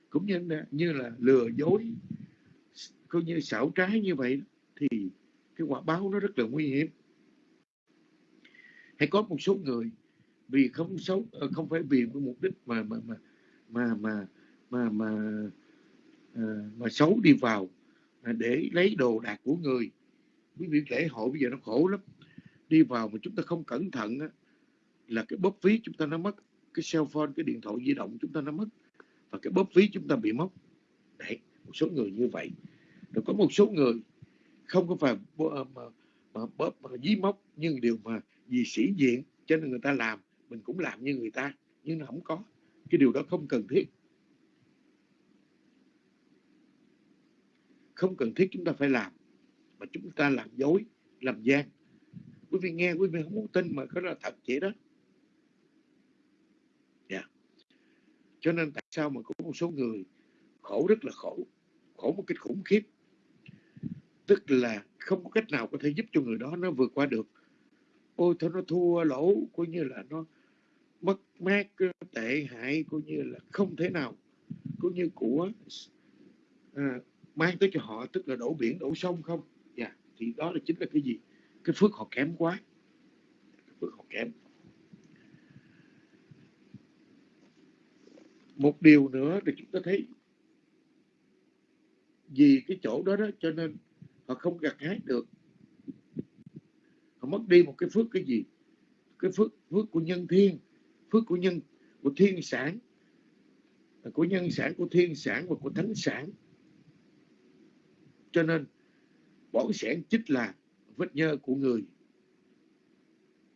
Cũng như là, như là lừa dối coi như xảo trái như vậy thì cái quả báo nó rất là nguy hiểm. Hay có một số người vì không xấu ờ, không phải vì cái mục đích mà mà mà mà mà mà mà, à, mà xấu đi vào à, để lấy đồ đạc của người. Quý vị lễ hội bây giờ nó khổ lắm. Đi vào mà chúng ta không cẩn thận á, là cái bóp ví chúng ta nó mất cái cell phone cái điện thoại di động chúng ta nó mất. Và cái bóp ví chúng ta bị mất. Đấy một số người như vậy. Rồi có một số người không có phải ờ, mà, mà, bóp mà dí móc nhưng điều mà vì sĩ diện cho nên người ta làm mình cũng làm như người ta nhưng nó không có. Cái điều đó không cần thiết. Không cần thiết chúng ta phải làm mà chúng ta làm dối làm gian. Quý vị nghe quý vị không muốn tin mà có là thật vậy đó yeah. Dạ cho nên tại sao mà có một số người khổ rất là khổ khổ một cách khủng khiếp. Tức là không có cách nào có thể giúp cho người đó nó vượt qua được. Ôi thôi nó thua lỗ coi như là nó mất mát ờ, tệ hại coi như là không thể nào coi như của à, mang tới cho họ tức là đổ biển đổ sông không? Dạ yeah. thì đó là chính là cái gì? Cái phước họ kém quá. Cái phước họ kém. Một điều nữa thì chúng ta thấy. Vì cái chỗ đó đó cho nên họ không gặt hái được. Họ mất đi một cái phước cái gì? Cái phước phước của nhân thiên, phước của nhân, của thiên sản, của nhân sản, của thiên sản và của thánh sản. Cho nên bổn sản chính là vết nhơ của người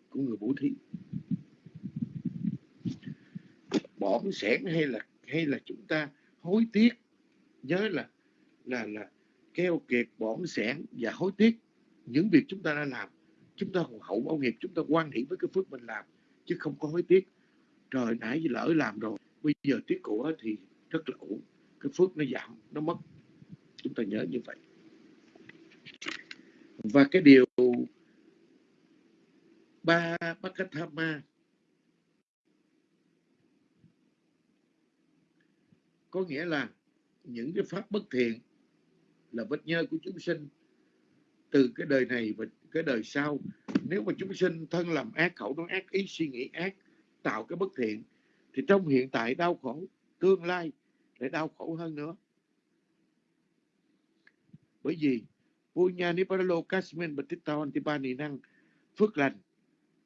của người bố thí bỏng sẻn hay là hay là chúng ta hối tiếc, nhớ là là là keo kiệt, bỏng sẻn và hối tiếc. Những việc chúng ta đã làm, chúng ta còn hậu báo nghiệp, chúng ta quan hệ với cái phước mình làm, chứ không có hối tiếc. Trời nãy lỡ làm rồi, bây giờ tiếc của thì rất là ổn. Cái phước nó giảm, nó mất. Chúng ta nhớ như vậy. Và cái điều ba Bakathama có nghĩa là những cái pháp bất thiện là vết nhơ của chúng sinh từ cái đời này và cái đời sau. Nếu mà chúng sinh thân làm ác, khẩu nói ác, ý suy nghĩ ác, tạo cái bất thiện, thì trong hiện tại đau khổ tương lai lại đau khổ hơn nữa. Bởi vì Punya Niparalo Kasmin Batita Antipani năng phước lành,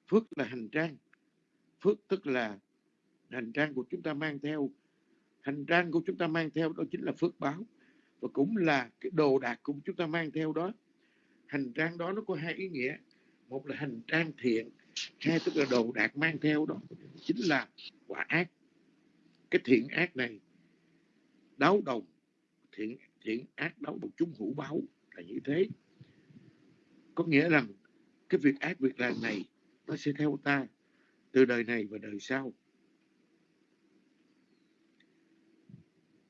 phước là hành trang, phước tức là hành trang của chúng ta mang theo hành trang của chúng ta mang theo đó chính là phước báo và cũng là cái đồ đạc của chúng ta mang theo đó. Hành trang đó nó có hai ý nghĩa. Một là hành trang thiện, hai tức là đồ đạc mang theo đó chính là quả ác. Cái thiện ác này đấu đồng, thiện thiện ác đấu đồng chúng hữu báo là như thế. Có nghĩa rằng cái việc ác việc làm này nó sẽ theo ta từ đời này và đời sau.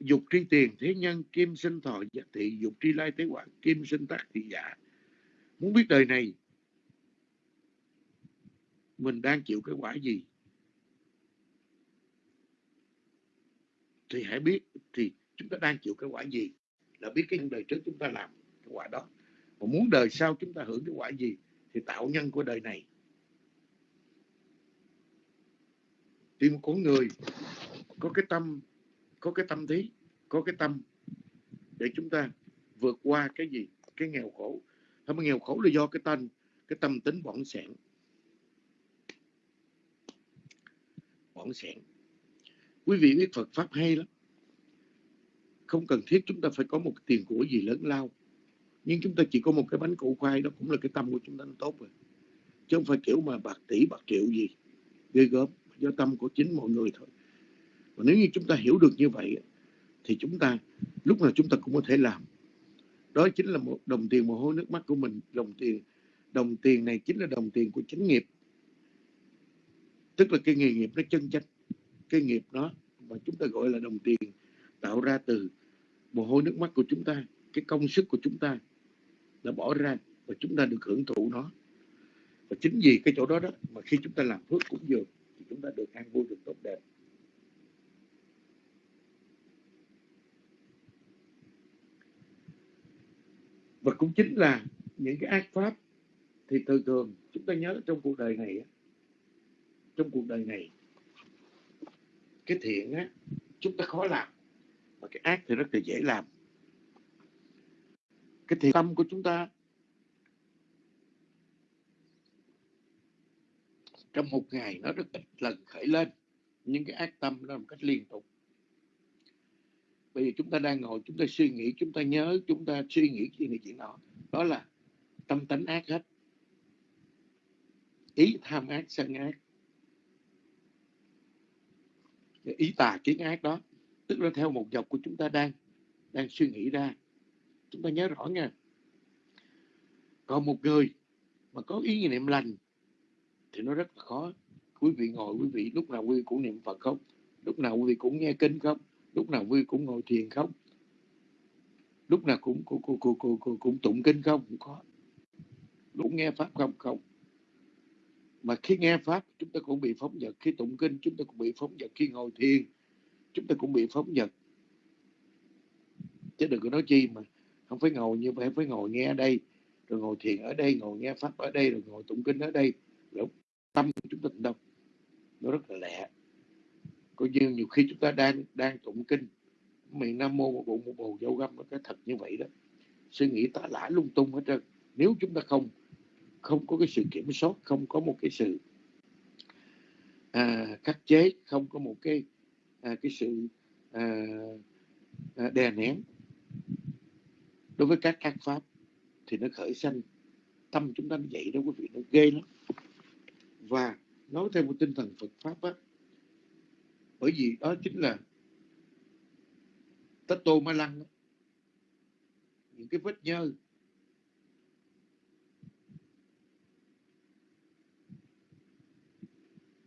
Dục tri tiền thế nhân, kim sinh thọ giả thị, dục tri lai tế quả, kim sinh tác thị giả. Muốn biết đời này, mình đang chịu cái quả gì? Thì hãy biết, thì chúng ta đang chịu cái quả gì là biết cái đời trước chúng ta làm cái quả đó. Mà muốn đời sau chúng ta hưởng cái quả gì thì tạo nhân của đời này. Thì một con người có cái tâm, có cái tâm thế có cái tâm để chúng ta vượt qua cái gì? Cái nghèo khổ. Không nghèo khổ là do cái tâm cái tâm tính bỏng sẻn. Bỏng sẻn. Quý vị biết Phật pháp hay lắm. Không cần thiết chúng ta phải có một tiền của gì lớn lao. Nhưng chúng ta chỉ có một cái bánh củ khoai, đó cũng là cái tâm của chúng ta, nó tốt rồi. Chứ không phải kiểu mà bạc tỷ, bạc triệu gì, ghê gớm. Do tâm của chính mọi người thôi. Và nếu như chúng ta hiểu được như vậy thì chúng ta, lúc nào chúng ta cũng có thể làm. Đó chính là một đồng tiền mồ hôi nước mắt của mình. Đồng tiền đồng tiền này chính là đồng tiền của chánh nghiệp. Tức là cái nghề nghiệp nó chân chánh. Cái nghiệp đó mà chúng ta gọi là đồng tiền tạo ra từ mồ hôi nước mắt của chúng ta, cái công sức của chúng ta đã bỏ ra và chúng ta được hưởng thụ nó. Và chính vì cái chỗ đó đó mà khi chúng ta làm phước cũng dường thì chúng ta được an vui, được tốt đẹp. Và cũng chính là những cái ác pháp thì thường thường chúng ta nhớ trong cuộc đời này trong cuộc đời này, cái thiện á, chúng ta khó làm, mà cái ác thì rất là dễ làm. Cái thiện tâm của chúng ta, trong một ngày nó rất ít lần khởi lên, nhưng cái ác tâm nó một cách liên tục bây giờ chúng ta đang ngồi, chúng ta suy nghĩ, chúng ta nhớ, chúng ta suy nghĩ chuyện này chuyện nọ. Đó là tâm tánh ác hết. Ý tham ác, sân ác. Ý tà kiến ác đó. Tức là theo một dọc của chúng ta đang đang suy nghĩ ra. Chúng ta nhớ rõ nha. Còn một người mà có ý niệm lành thì nó rất là khó. Quý vị ngồi, quý vị lúc nào quý vị cũng niệm phật không? Lúc nào quý vị cũng nghe kinh không? Lúc nào vui cũng ngồi thiền không? Lúc nào cũng cũng cũng cũng, cũng, cũng, cũng tụng kinh không? Cũng có. Lúc nghe pháp không? Không. Mà khi nghe pháp chúng ta cũng bị phóng dật khi tụng kinh chúng ta cũng bị phóng dật khi ngồi thiền chúng ta cũng bị phóng dật chứ đừng có nói chi mà không phải ngồi như vậy phải ngồi nghe ở đây rồi ngồi thiền ở đây ngồi nghe pháp ở đây rồi ngồi tụng kinh ở đây. Rồi tâm của chúng ta đâu nó rất là lẹ coi như nhiều khi chúng ta đang đang tụng kinh miệng nam mô một bộ một bồ dâu găm cái thật như vậy đó. Suy nghĩ tả lả lung tung hết trơn. Nếu chúng ta không không có cái sự kiểm soát không có một cái sự à, khắc chế không có một cái à, cái sự à, à, đè nén đối với các ác pháp thì nó khởi sanh. Tâm chúng ta như vậy đó quý vị nó ghê lắm. Và nói theo một tinh thần Phật pháp á bởi vì đó chính là tất tô ma lăng những cái vết nhơ.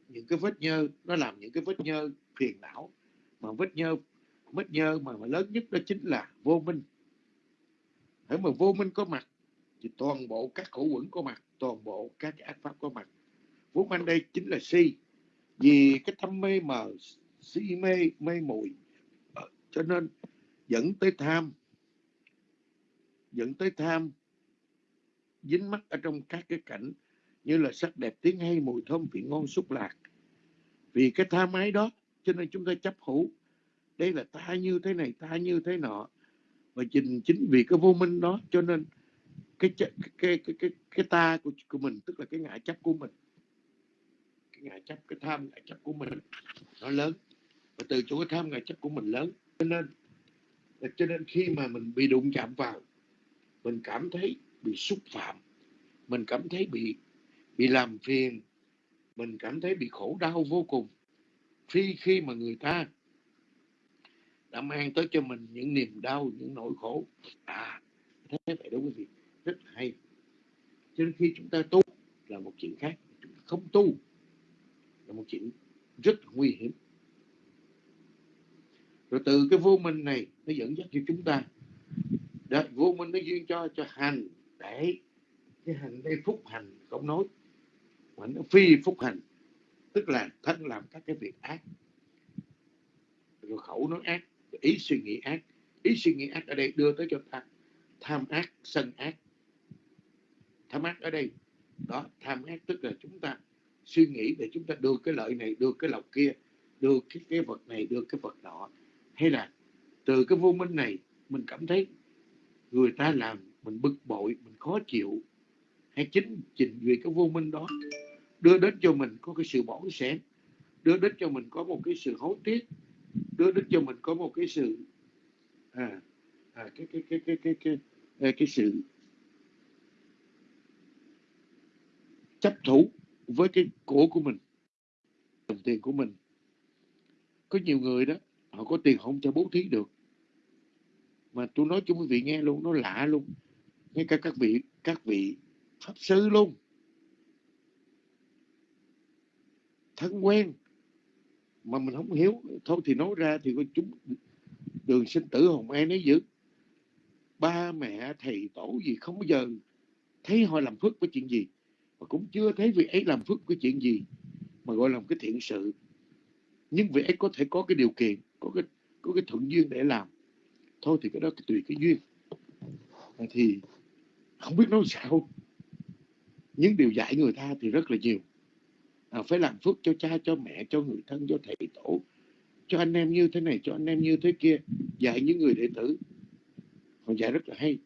Những cái vết nhơ nó làm những cái vết nhơ phiền não. Mà vết nhơ vết nhơ mà, mà lớn nhất đó chính là vô minh. Hãy mà vô minh có mặt thì toàn bộ các khổ quẩn có mặt toàn bộ các ác pháp có mặt. Vốn anh đây chính là si. Vì cái thâm mê mờ si mê mê muội ờ, cho nên dẫn tới tham dẫn tới tham dính mắc ở trong các cái cảnh như là sắc đẹp tiếng hay mùi thơm vị ngon xúc lạc. Vì cái tham ái đó cho nên chúng ta chấp hữu. Đây là ta như thế này ta như thế nọ. Và chính chính vì cái vô minh đó cho nên cái cái cái cái cái, cái ta của, của mình tức là cái ngã chấp của mình. Cái ngã chấp cái tham ngã chấp của mình nó lớn và từ chỗ cái tham ngã chấp của mình lớn cho nên cho nên khi mà mình bị đụng chạm vào, mình cảm thấy bị xúc phạm, mình cảm thấy bị bị làm phiền, mình cảm thấy bị khổ đau vô cùng. Khi khi mà người ta đã mang tới cho mình những niềm đau, những nỗi khổ à thế vậy đó quý vị rất hay. Cho nên khi chúng ta tu là một chuyện khác, chúng ta không tu là một chuyện rất nguy hiểm rồi từ cái vô minh này nó dẫn dắt cho chúng ta. Đó, vô minh nó duyên cho cho hành để cái hành đây phúc hành không nói mà nó phi phúc hành. Tức là thân làm các cái việc ác. Rồi khẩu nói ác ý suy nghĩ ác. Ý suy nghĩ ác ở đây đưa tới cho ta tham ác sân ác. Tham ác ở đây đó tham ác tức là chúng ta suy nghĩ để chúng ta đưa cái lợi này đưa cái lộc kia đưa cái, cái vật này đưa cái vật nọ hay là từ cái vô minh này mình cảm thấy người ta làm mình bực bội mình khó chịu. Hay chính trình vì cái vô minh đó đưa đến cho mình có cái sự bỏng sẻn đưa đến cho mình có một cái sự hối tiếc đưa đến cho mình có một cái sự à, à cái, cái, cái, cái, cái, cái, cái, cái sự chấp thủ với cái cổ của mình đồng tiền của mình. Có nhiều người đó họ có tiền không cho bố thí được. Mà tôi nói cho quý vị nghe luôn, nó lạ luôn. Ngay cả các vị các vị pháp sư luôn. Thân quen. Mà mình không hiểu. Thôi thì nói ra thì có chúng đường sinh tử hồng ai nói giữ ba mẹ, thầy, tổ gì không bao giờ thấy họ làm phước với chuyện gì. Và cũng chưa thấy vị ấy làm phước với chuyện gì. Mà gọi là một cái thiện sự. Nhưng vị ấy có thể có cái điều kiện có cái có cái thuận duyên để làm. Thôi thì cái đó tùy cái duyên. Thì không biết nói sao. Những điều dạy người ta thì rất là nhiều. À, phải làm phước cho cha cho mẹ cho người thân cho thầy tổ cho anh em như thế này cho anh em như thế kia. Dạy những người đệ tử. Họ dạy rất là hay.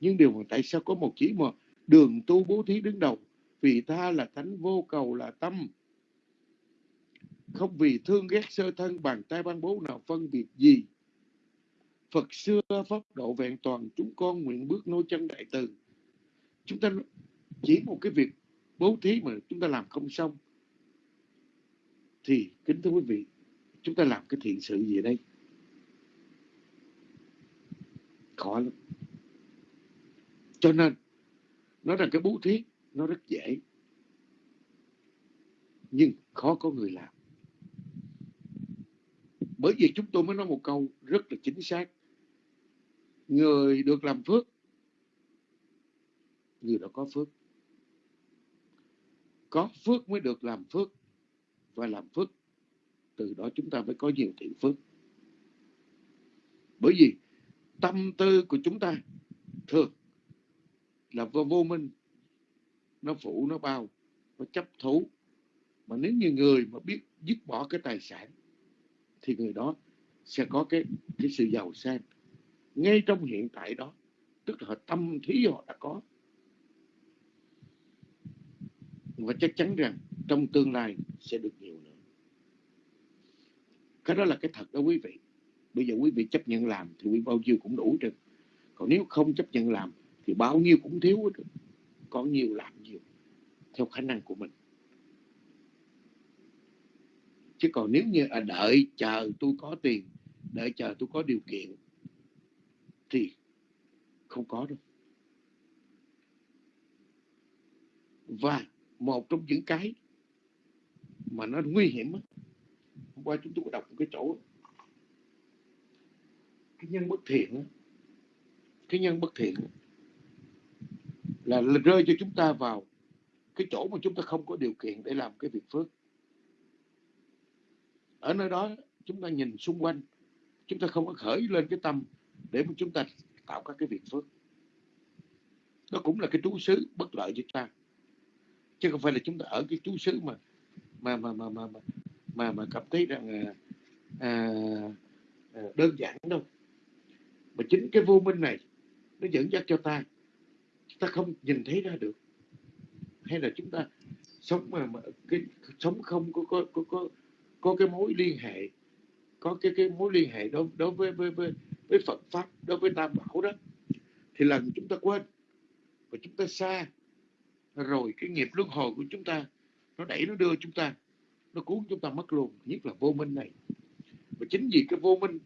Nhưng điều mà tại sao có một chỉ mà đường tu bố thí đứng đầu? Vì ta là thánh vô cầu là tâm không vì thương ghét sơ thân bàn tay ban bố nào phân biệt gì. Phật xưa pháp độ vẹn toàn, chúng con nguyện bước nối chân đại từ. Chúng ta chỉ một cái việc bố thí mà chúng ta làm không xong. Thì kính thưa quý vị, chúng ta làm cái thiện sự gì đây? Khó lắm. Cho nên, nó là cái bố thí, nó rất dễ. Nhưng khó có người làm bởi vì chúng tôi mới nói một câu rất là chính xác. Người được làm phước người đó có phước. Có phước mới được làm phước và làm phước từ đó chúng ta mới có nhiều thiện phước. Bởi vì tâm tư của chúng ta thường là vô, vô minh. Nó phủ nó bao nó chấp thú. Mà nếu như người mà biết dứt bỏ cái tài sản thì người đó sẽ có cái cái sự giàu sang. Ngay trong hiện tại đó, tức là tâm thí họ đã có. Và chắc chắn rằng trong tương lai sẽ được nhiều nữa. Cái đó là cái thật đó quý vị. Bây giờ quý vị chấp nhận làm thì quý bao nhiêu cũng đủ được còn nếu không chấp nhận làm thì bao nhiêu cũng thiếu được có nhiều làm nhiều theo khả năng của mình chứ còn nếu như à, đợi chờ tôi có tiền đợi chờ tôi có điều kiện thì không có đâu. Và một trong những cái mà nó nguy hiểm hôm qua chúng tôi có đọc một cái chỗ cái nhân bất thiện cái nhân bất thiện là rơi cho chúng ta vào cái chỗ mà chúng ta không có điều kiện để làm cái việc phước ở nơi đó chúng ta nhìn xung quanh. Chúng ta không có khởi lên cái tâm để mà chúng ta tạo các cái việc phước. Đó cũng là cái trú xứ bất lợi cho ta. Chứ không phải là chúng ta ở cái trú xứ mà mà mà mà mà mà mà, mà cảm thấy rằng à, à, à, đơn giản đâu. Mà chính cái vô minh này nó dẫn dắt cho ta. Chúng ta không nhìn thấy ra được. Hay là chúng ta sống mà, mà cái sống không có có có có có cái mối liên hệ có cái cái mối liên hệ đối đối với với với, với Phật pháp đối với Tam Bảo đó thì lần chúng ta quên và chúng ta xa. Rồi cái nghiệp luân hồi của chúng ta nó đẩy nó đưa chúng ta nó cuốn chúng ta mất luôn nhất là vô minh này. Và chính vì cái vô minh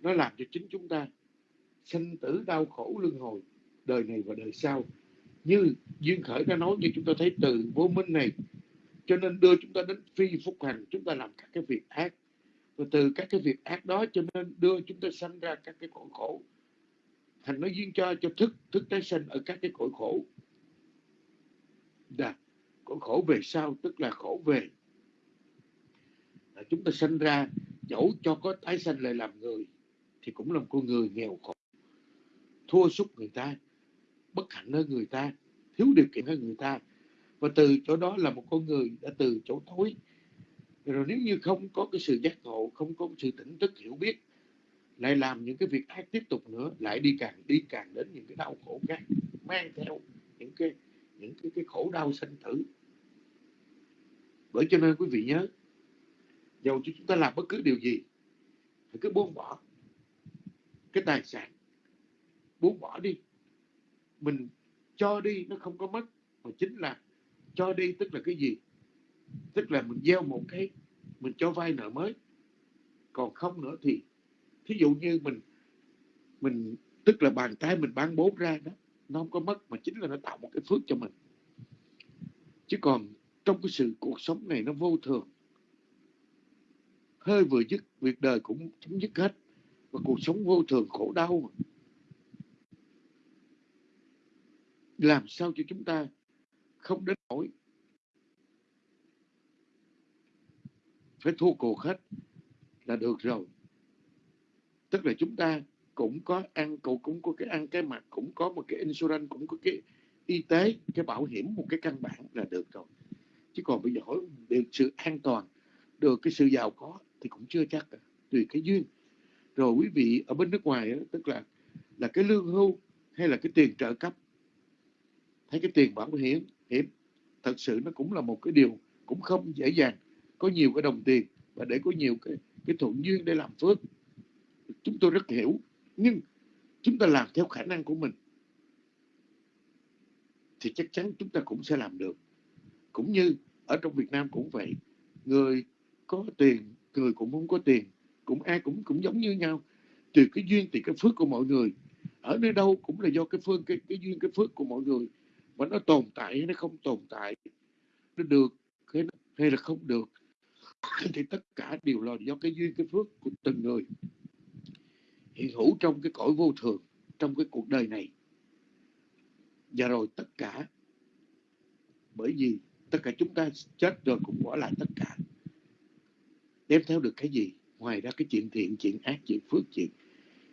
nó làm cho chính chúng ta sinh tử đau khổ luân hồi đời này và đời sau. Như duyên khởi đã nói như chúng ta thấy từ vô minh này cho nên đưa chúng ta đến phi phúc hành chúng ta làm các cái việc ác. Và từ các cái việc ác đó cho nên đưa chúng ta sanh ra các cái cõi khổ. Thành nó duyên cho cho thức thức tái sinh ở các cái cõi khổ. Đà, cõi khổ về sau tức là khổ về. Là chúng ta sinh ra dẫu cho có tái sanh lại làm người thì cũng là con người nghèo khổ. Thua sút người ta bất hạnh hơn người ta thiếu điều kiện hơn người ta và từ chỗ đó là một con người đã từ chỗ tối rồi nếu như không có cái sự giác ngộ không có sự tỉnh thức hiểu biết lại làm những cái việc ác tiếp tục nữa lại đi càng đi càng đến những cái đau khổ khác mang theo những cái những cái, cái khổ đau sinh tử. Bởi cho nên quý vị nhớ dầu cho chúng ta làm bất cứ điều gì thì cứ buông bỏ cái tài sản. Buông bỏ đi. Mình cho đi nó không có mất mà chính là cho đi, tức là cái gì? Tức là mình gieo một cái, mình cho vay nợ mới. Còn không nữa thì, thí dụ như mình mình, tức là bàn tay mình bán bốn ra đó, nó không có mất mà chính là nó tạo một cái phước cho mình. Chứ còn trong cái sự cuộc sống này nó vô thường, hơi vừa dứt, việc đời cũng chấm dứt hết, và cuộc sống vô thường khổ đau làm sao cho chúng ta không đến nổi phải thua cuộc hết là được rồi. Tức là chúng ta cũng có ăn cũng cũng có cái ăn cái mặt cũng có một cái insurance cũng có cái y tế cái bảo hiểm một cái căn bản là được rồi. Chứ còn bây giờ hỏi được sự an toàn được cái sự giàu có thì cũng chưa chắc à, tùy cái duyên. Rồi quý vị ở bên nước ngoài đó, tức là là cái lương hưu hay là cái tiền trợ cấp hay cái tiền bảo hiểm hiểm thật sự nó cũng là một cái điều cũng không dễ dàng. Có nhiều cái đồng tiền và để có nhiều cái cái thuận duyên để làm phước. Chúng tôi rất hiểu nhưng chúng ta làm theo khả năng của mình thì chắc chắn chúng ta cũng sẽ làm được. Cũng như ở trong Việt Nam cũng vậy người có tiền người cũng không có tiền cũng ai cũng cũng giống như nhau. Từ cái duyên thì cái phước của mọi người. Ở nơi đâu cũng là do cái phương cái, cái duyên cái phước của mọi người mà nó tồn tại hay nó không tồn tại nó được hay, hay là không được thì tất cả đều là do cái duyên cái phước của từng người hiện hữu trong cái cõi vô thường trong cái cuộc đời này. Và rồi tất cả bởi vì tất cả chúng ta chết rồi cũng bỏ lại tất cả. Đem theo được cái gì? Ngoài ra cái chuyện thiện chuyện ác chuyện phước chuyện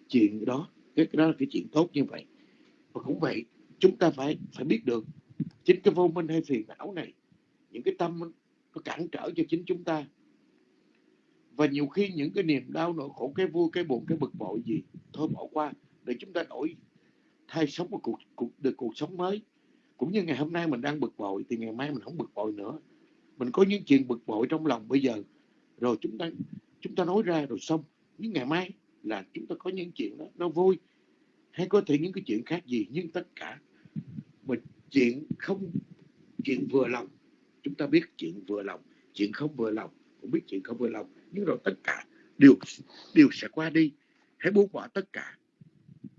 chuyện đó cái đó là cái chuyện tốt như vậy. Và cũng vậy chúng ta phải phải biết được chính cái vô minh hay phiền não này những cái tâm nó cản trở cho chính chúng ta. Và nhiều khi những cái niềm đau nỗi khổ cái vui cái buồn cái bực bội gì thôi bỏ qua để chúng ta đổi thay sống một cuộc, cuộc được cuộc sống mới. Cũng như ngày hôm nay mình đang bực bội thì ngày mai mình không bực bội nữa. Mình có những chuyện bực bội trong lòng bây giờ. Rồi chúng ta chúng ta nói ra rồi xong. Nhưng ngày mai là chúng ta có những chuyện đó nó vui. Hay có thể những cái chuyện khác gì nhưng tất cả mà chuyện không, chuyện vừa lòng, chúng ta biết chuyện vừa lòng, chuyện không vừa lòng, cũng biết chuyện không vừa lòng. Nhưng rồi tất cả đều đều sẽ qua đi, hãy buông bỏ tất cả.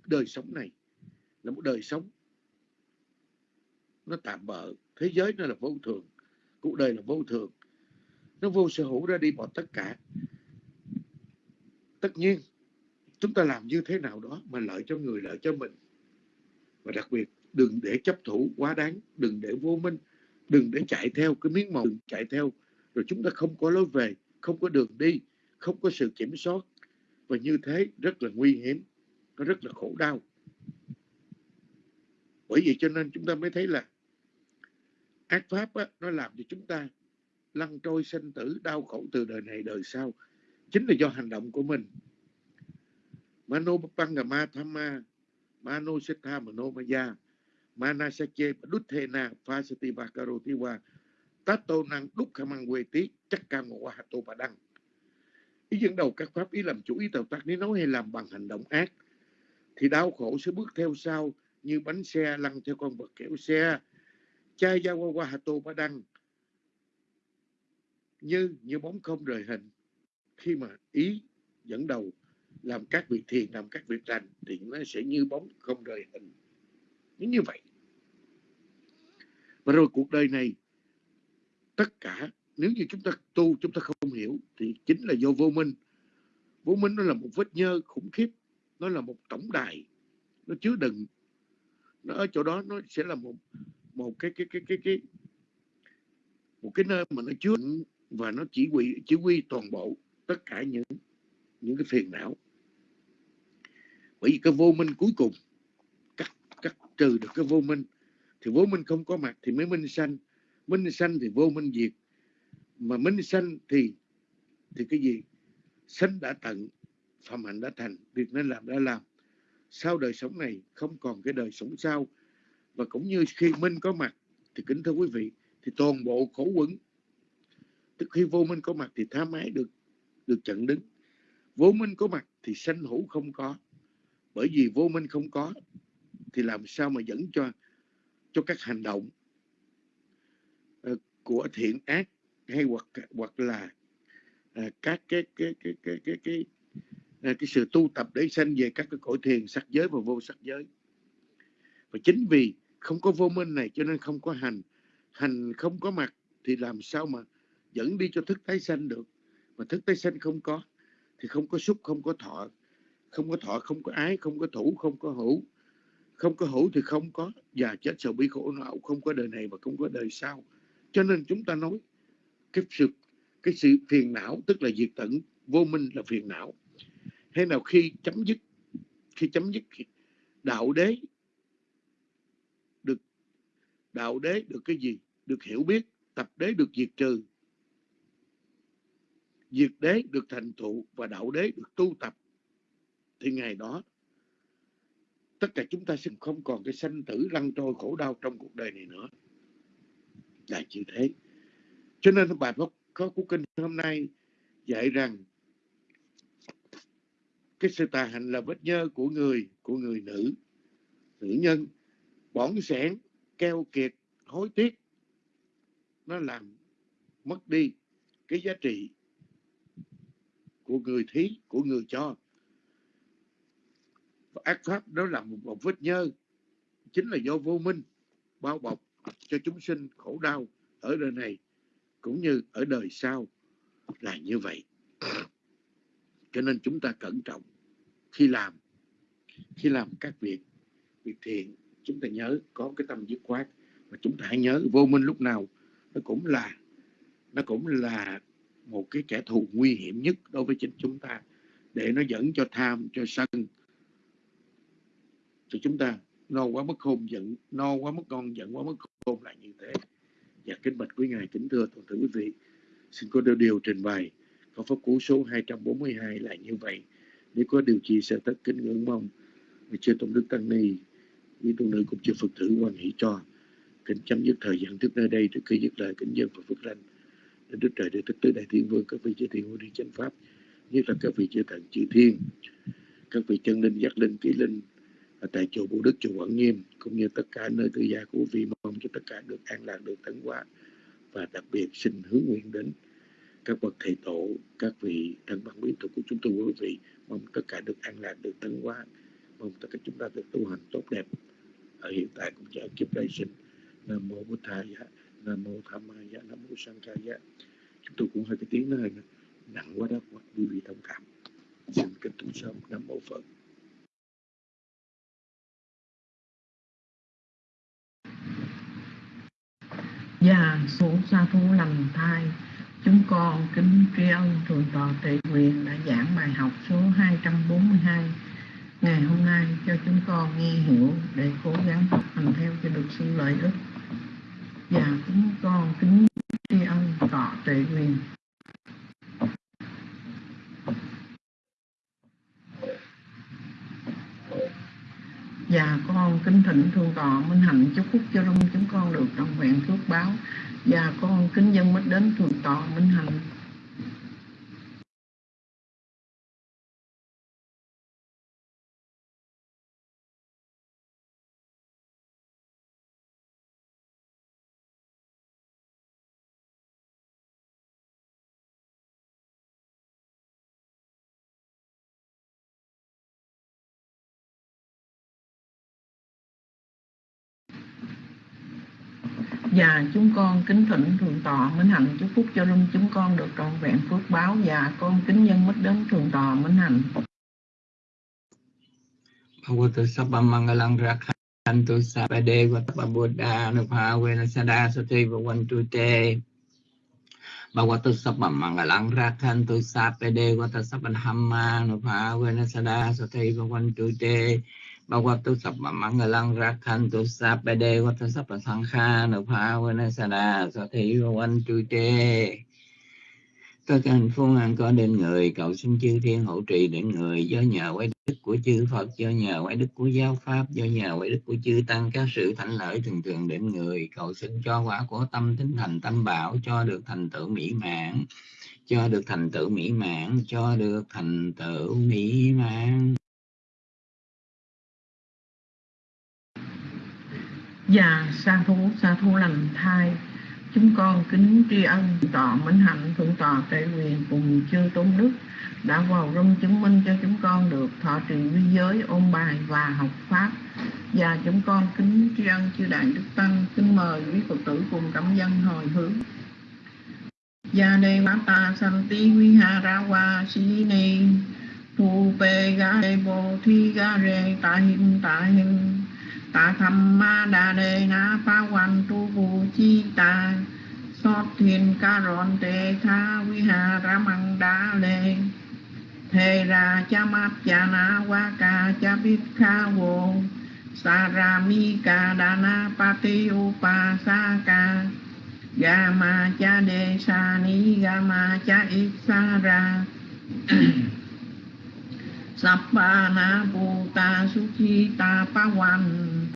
Đời sống này là một đời sống nó tạm bợ. Thế giới nó là vô thường, cuộc đời là vô thường. Nó vô sở hữu ra đi bỏ tất cả. Tất nhiên, chúng ta làm như thế nào đó mà lợi cho người, lợi cho mình. Và đặc biệt đừng để chấp thủ quá đáng đừng để vô minh đừng để chạy theo cái miếng màu đừng chạy theo. Rồi chúng ta không có lối về không có đường đi không có sự kiểm soát. Và như thế rất là nguy hiểm nó rất là khổ đau. Bởi vậy cho nên chúng ta mới thấy là ác pháp á, nó làm cho chúng ta lăn trôi sinh tử đau khổ từ đời này đời sau. Chính là do hành động của mình. Mano pangama thamma mano siddha mano maya mana sache duthena phasati vakaroti tato năng đúc khả mang quê tí, chắc ca ngộ hạ tô bà đăng. Ý dẫn đầu các pháp ý làm chủ ý tạo tác nếu nói hay làm bằng hành động ác, thì đau khổ sẽ bước theo sau như bánh xe lăn theo con vật kéo xe. Chai gia qua qua hà tô bà đăng, như như bóng không rời hình, khi mà ý dẫn đầu làm các việc thiền, làm các việc lành, thì nó sẽ như bóng không rời hình như vậy. Và rồi cuộc đời này, tất cả, nếu như chúng ta tu, chúng ta không hiểu, thì chính là do vô minh. Vô minh nó là một vết nhơ khủng khiếp, nó là một tổng đài, nó chứa đựng. Nó ở chỗ đó, nó sẽ là một một cái cái cái cái cái, một cái nơi mà nó chứa và nó chỉ huy chỉ huy toàn bộ tất cả những những cái phiền não. Bởi vì cái vô minh cuối cùng trừ được cái vô minh. Thì vô minh không có mặt thì mới minh sanh. Minh sanh thì vô minh diệt. Mà minh sanh thì thì cái gì? Sanh đã tận, phạm hạnh đã thành. Việc nên làm đã làm. Sau đời sống này không còn cái đời sống sau. Và cũng như khi minh có mặt thì kính thưa quý vị, thì toàn bộ khổ quẩn. Tức khi vô minh có mặt thì tha mái được được chặn đứng. Vô minh có mặt thì sanh hữu không có. Bởi vì vô minh không có thì làm sao mà dẫn cho cho các hành động uh, của thiện ác hay hoặc hoặc là uh, các cái cái cái cái cái cái uh, cái sự tu tập để sanh về các cái cõi thiền sắc giới và vô sắc giới và chính vì không có vô minh này cho nên không có hành hành không có mặt thì làm sao mà dẫn đi cho thức tái sanh được mà thức tái sanh không có thì không có xúc không có thọ không có thọ không có ái không có thủ không có hữu không có hữu thì không có già chết sầu bi khổ não không có đời này và không có đời sau. Cho nên chúng ta nói, cái sự cái sự phiền não, tức là diệt tận, vô minh là phiền não. Hay nào khi chấm dứt, khi chấm dứt đạo đế, được, đạo đế được cái gì? Được hiểu biết, tập đế được diệt trừ. Diệt đế được thành thụ và đạo đế được tu tập. Thì ngày đó tất cả chúng ta sẽ không còn cái sanh tử lăn trôi khổ đau trong cuộc đời này nữa. Là như thế. Cho nên bài pháp có của kinh hôm nay dạy rằng cái sự tà hạnh là vết nhơ của người của người nữ nữ nhân. Bỏng sẻn, keo kiệt, hối tiếc, nó làm mất đi cái giá trị của người thí, của người cho ác pháp đó là một, một vết nhơ chính là do vô minh bao bọc cho chúng sinh khổ đau ở đời này cũng như ở đời sau là như vậy. Cho nên chúng ta cẩn trọng khi làm khi làm các việc việc thiện. Chúng ta nhớ có cái tâm dứt khoát và chúng ta hãy nhớ vô minh lúc nào nó cũng là nó cũng là một cái kẻ thù nguy hiểm nhất đối với chính chúng ta để nó dẫn cho tham cho sân cho chúng ta. No quá mất khôn giận no quá mất con giận quá mất khôn lại như thế. Và kính bạch quý ngài kính thưa toàn thể quý vị xin có điều, điều trình bày có pháp cú số 242 là như vậy. Nếu có điều gì sẽ tất kính ngưỡng mong. Vì chưa tôn đức tăng ni quý tu nữ cũng chưa phật tử quan hệ cho. Kính chấm dứt thời gian trước nơi đây trước khi dứt lời kính dân và phật lành đến đức trời để tứ đại thiên vương các vị chư thiên vương đi chánh pháp nhất là các vị chư thần chư thiên. Các vị chân linh giác linh ký linh ở tại chùa Bồ Đức chùa Quảng Nghiêm cũng như tất cả nơi tư gia của vi mong cho tất cả được an lạc, được tấn hóa và đặc biệt xin hướng nguyện đến các bậc thầy tổ, các vị thân bằng quý thuộc của chúng tôi. Quý vị, mong tất cả được an lạc, được tấn hóa. Mong tất cả chúng ta được tu hành tốt đẹp. Ở hiện tại cũng như ở kiếp đây sinh nam mô bổn thầy nam mô tham ma nam mô sang ca chúng tôi cũng hơi cái tiếng nó hơi nặng quá đó, quý vị thông cảm. Xin kính tụng sớm. Nam mô phật. Và số sa thú lành thai. Chúng con kính tri ân Thượng tọa Tệ Quyền đã giảng bài học số 242 Ngày hôm nay cho chúng con nghe hiểu để cố gắng học hành theo cho được sự lợi ích. Và chúng con kính tri ân tọa Tệ Quyền. Và con kính thỉnh thương tọa Minh Hạnh chúc phúc cho rung chúng con được đồng vẹn phước báo. Và con kính dân mất đến thương tọa Minh Hạnh. Và chúng con kính thỉnh Thượng Tọa Minh Hạnh chúc phúc cho luôn chúng con được trọn vẹn phước báo. Và con kính nhân mất đến Thượng Tọa Minh Hạnh. Bhagavato Sabba Mangalang Rakhantu Sabade Vatapa Buddha Nupavena Sada Sati Vavantu Te Bhagavato Sabba Mangalang Rakhantu Sabade Vatapa Sabba Hamma Nupavena Sada Sati Vavantu Te Bhagavato kha Mangalang Rakhantu Sabade Vatapa Sabba Sankha Nupavena Sada Sati Vavantu Te tất cả hạnh phúc an có đến người, cầu xin chư thiên hộ trì đến người, do nhờ quay đức của chư Phật, do nhờ quay đức của giáo pháp, do nhờ quay đức của chư tăng các sự thánh lợi thường thường đến người, cầu xin cho quả của tâm tính thành tâm bảo, cho được thành tựu mỹ mãn, cho được thành tựu mỹ mãn, cho được thành tựu mỹ mãn. Và sa thú sa thú lành thai. Chúng con kính tri ân, tọa Minh Hạnh, Thượng tọa Tệ Quyền cùng chư Tôn Đức đã vào rung chứng minh cho chúng con được thọ trì vi giới, ôn bài và học pháp. Và chúng con kính tri ân chư đại đức tăng, kính mời quý phật tử cùng cảm dân hồi hướng. Gia đề ta santi vi ha ra wa si ni. Thu pe ga đề bồ thi ga re ta hin ta hin ta tham ma đa đề na pa quan tu vu chi ta. Sót thiên ca rọn tê tha vi hà ra măng đa lê. Thề ra cha mát cha na wa ca cha bít kha vô. Sa ra mi ca đa na pa ti u pa sa ca. Ga ma cha đề sa ni, ga ma cha ít sa ra. Sappa na Bhuta Suchita Pawan.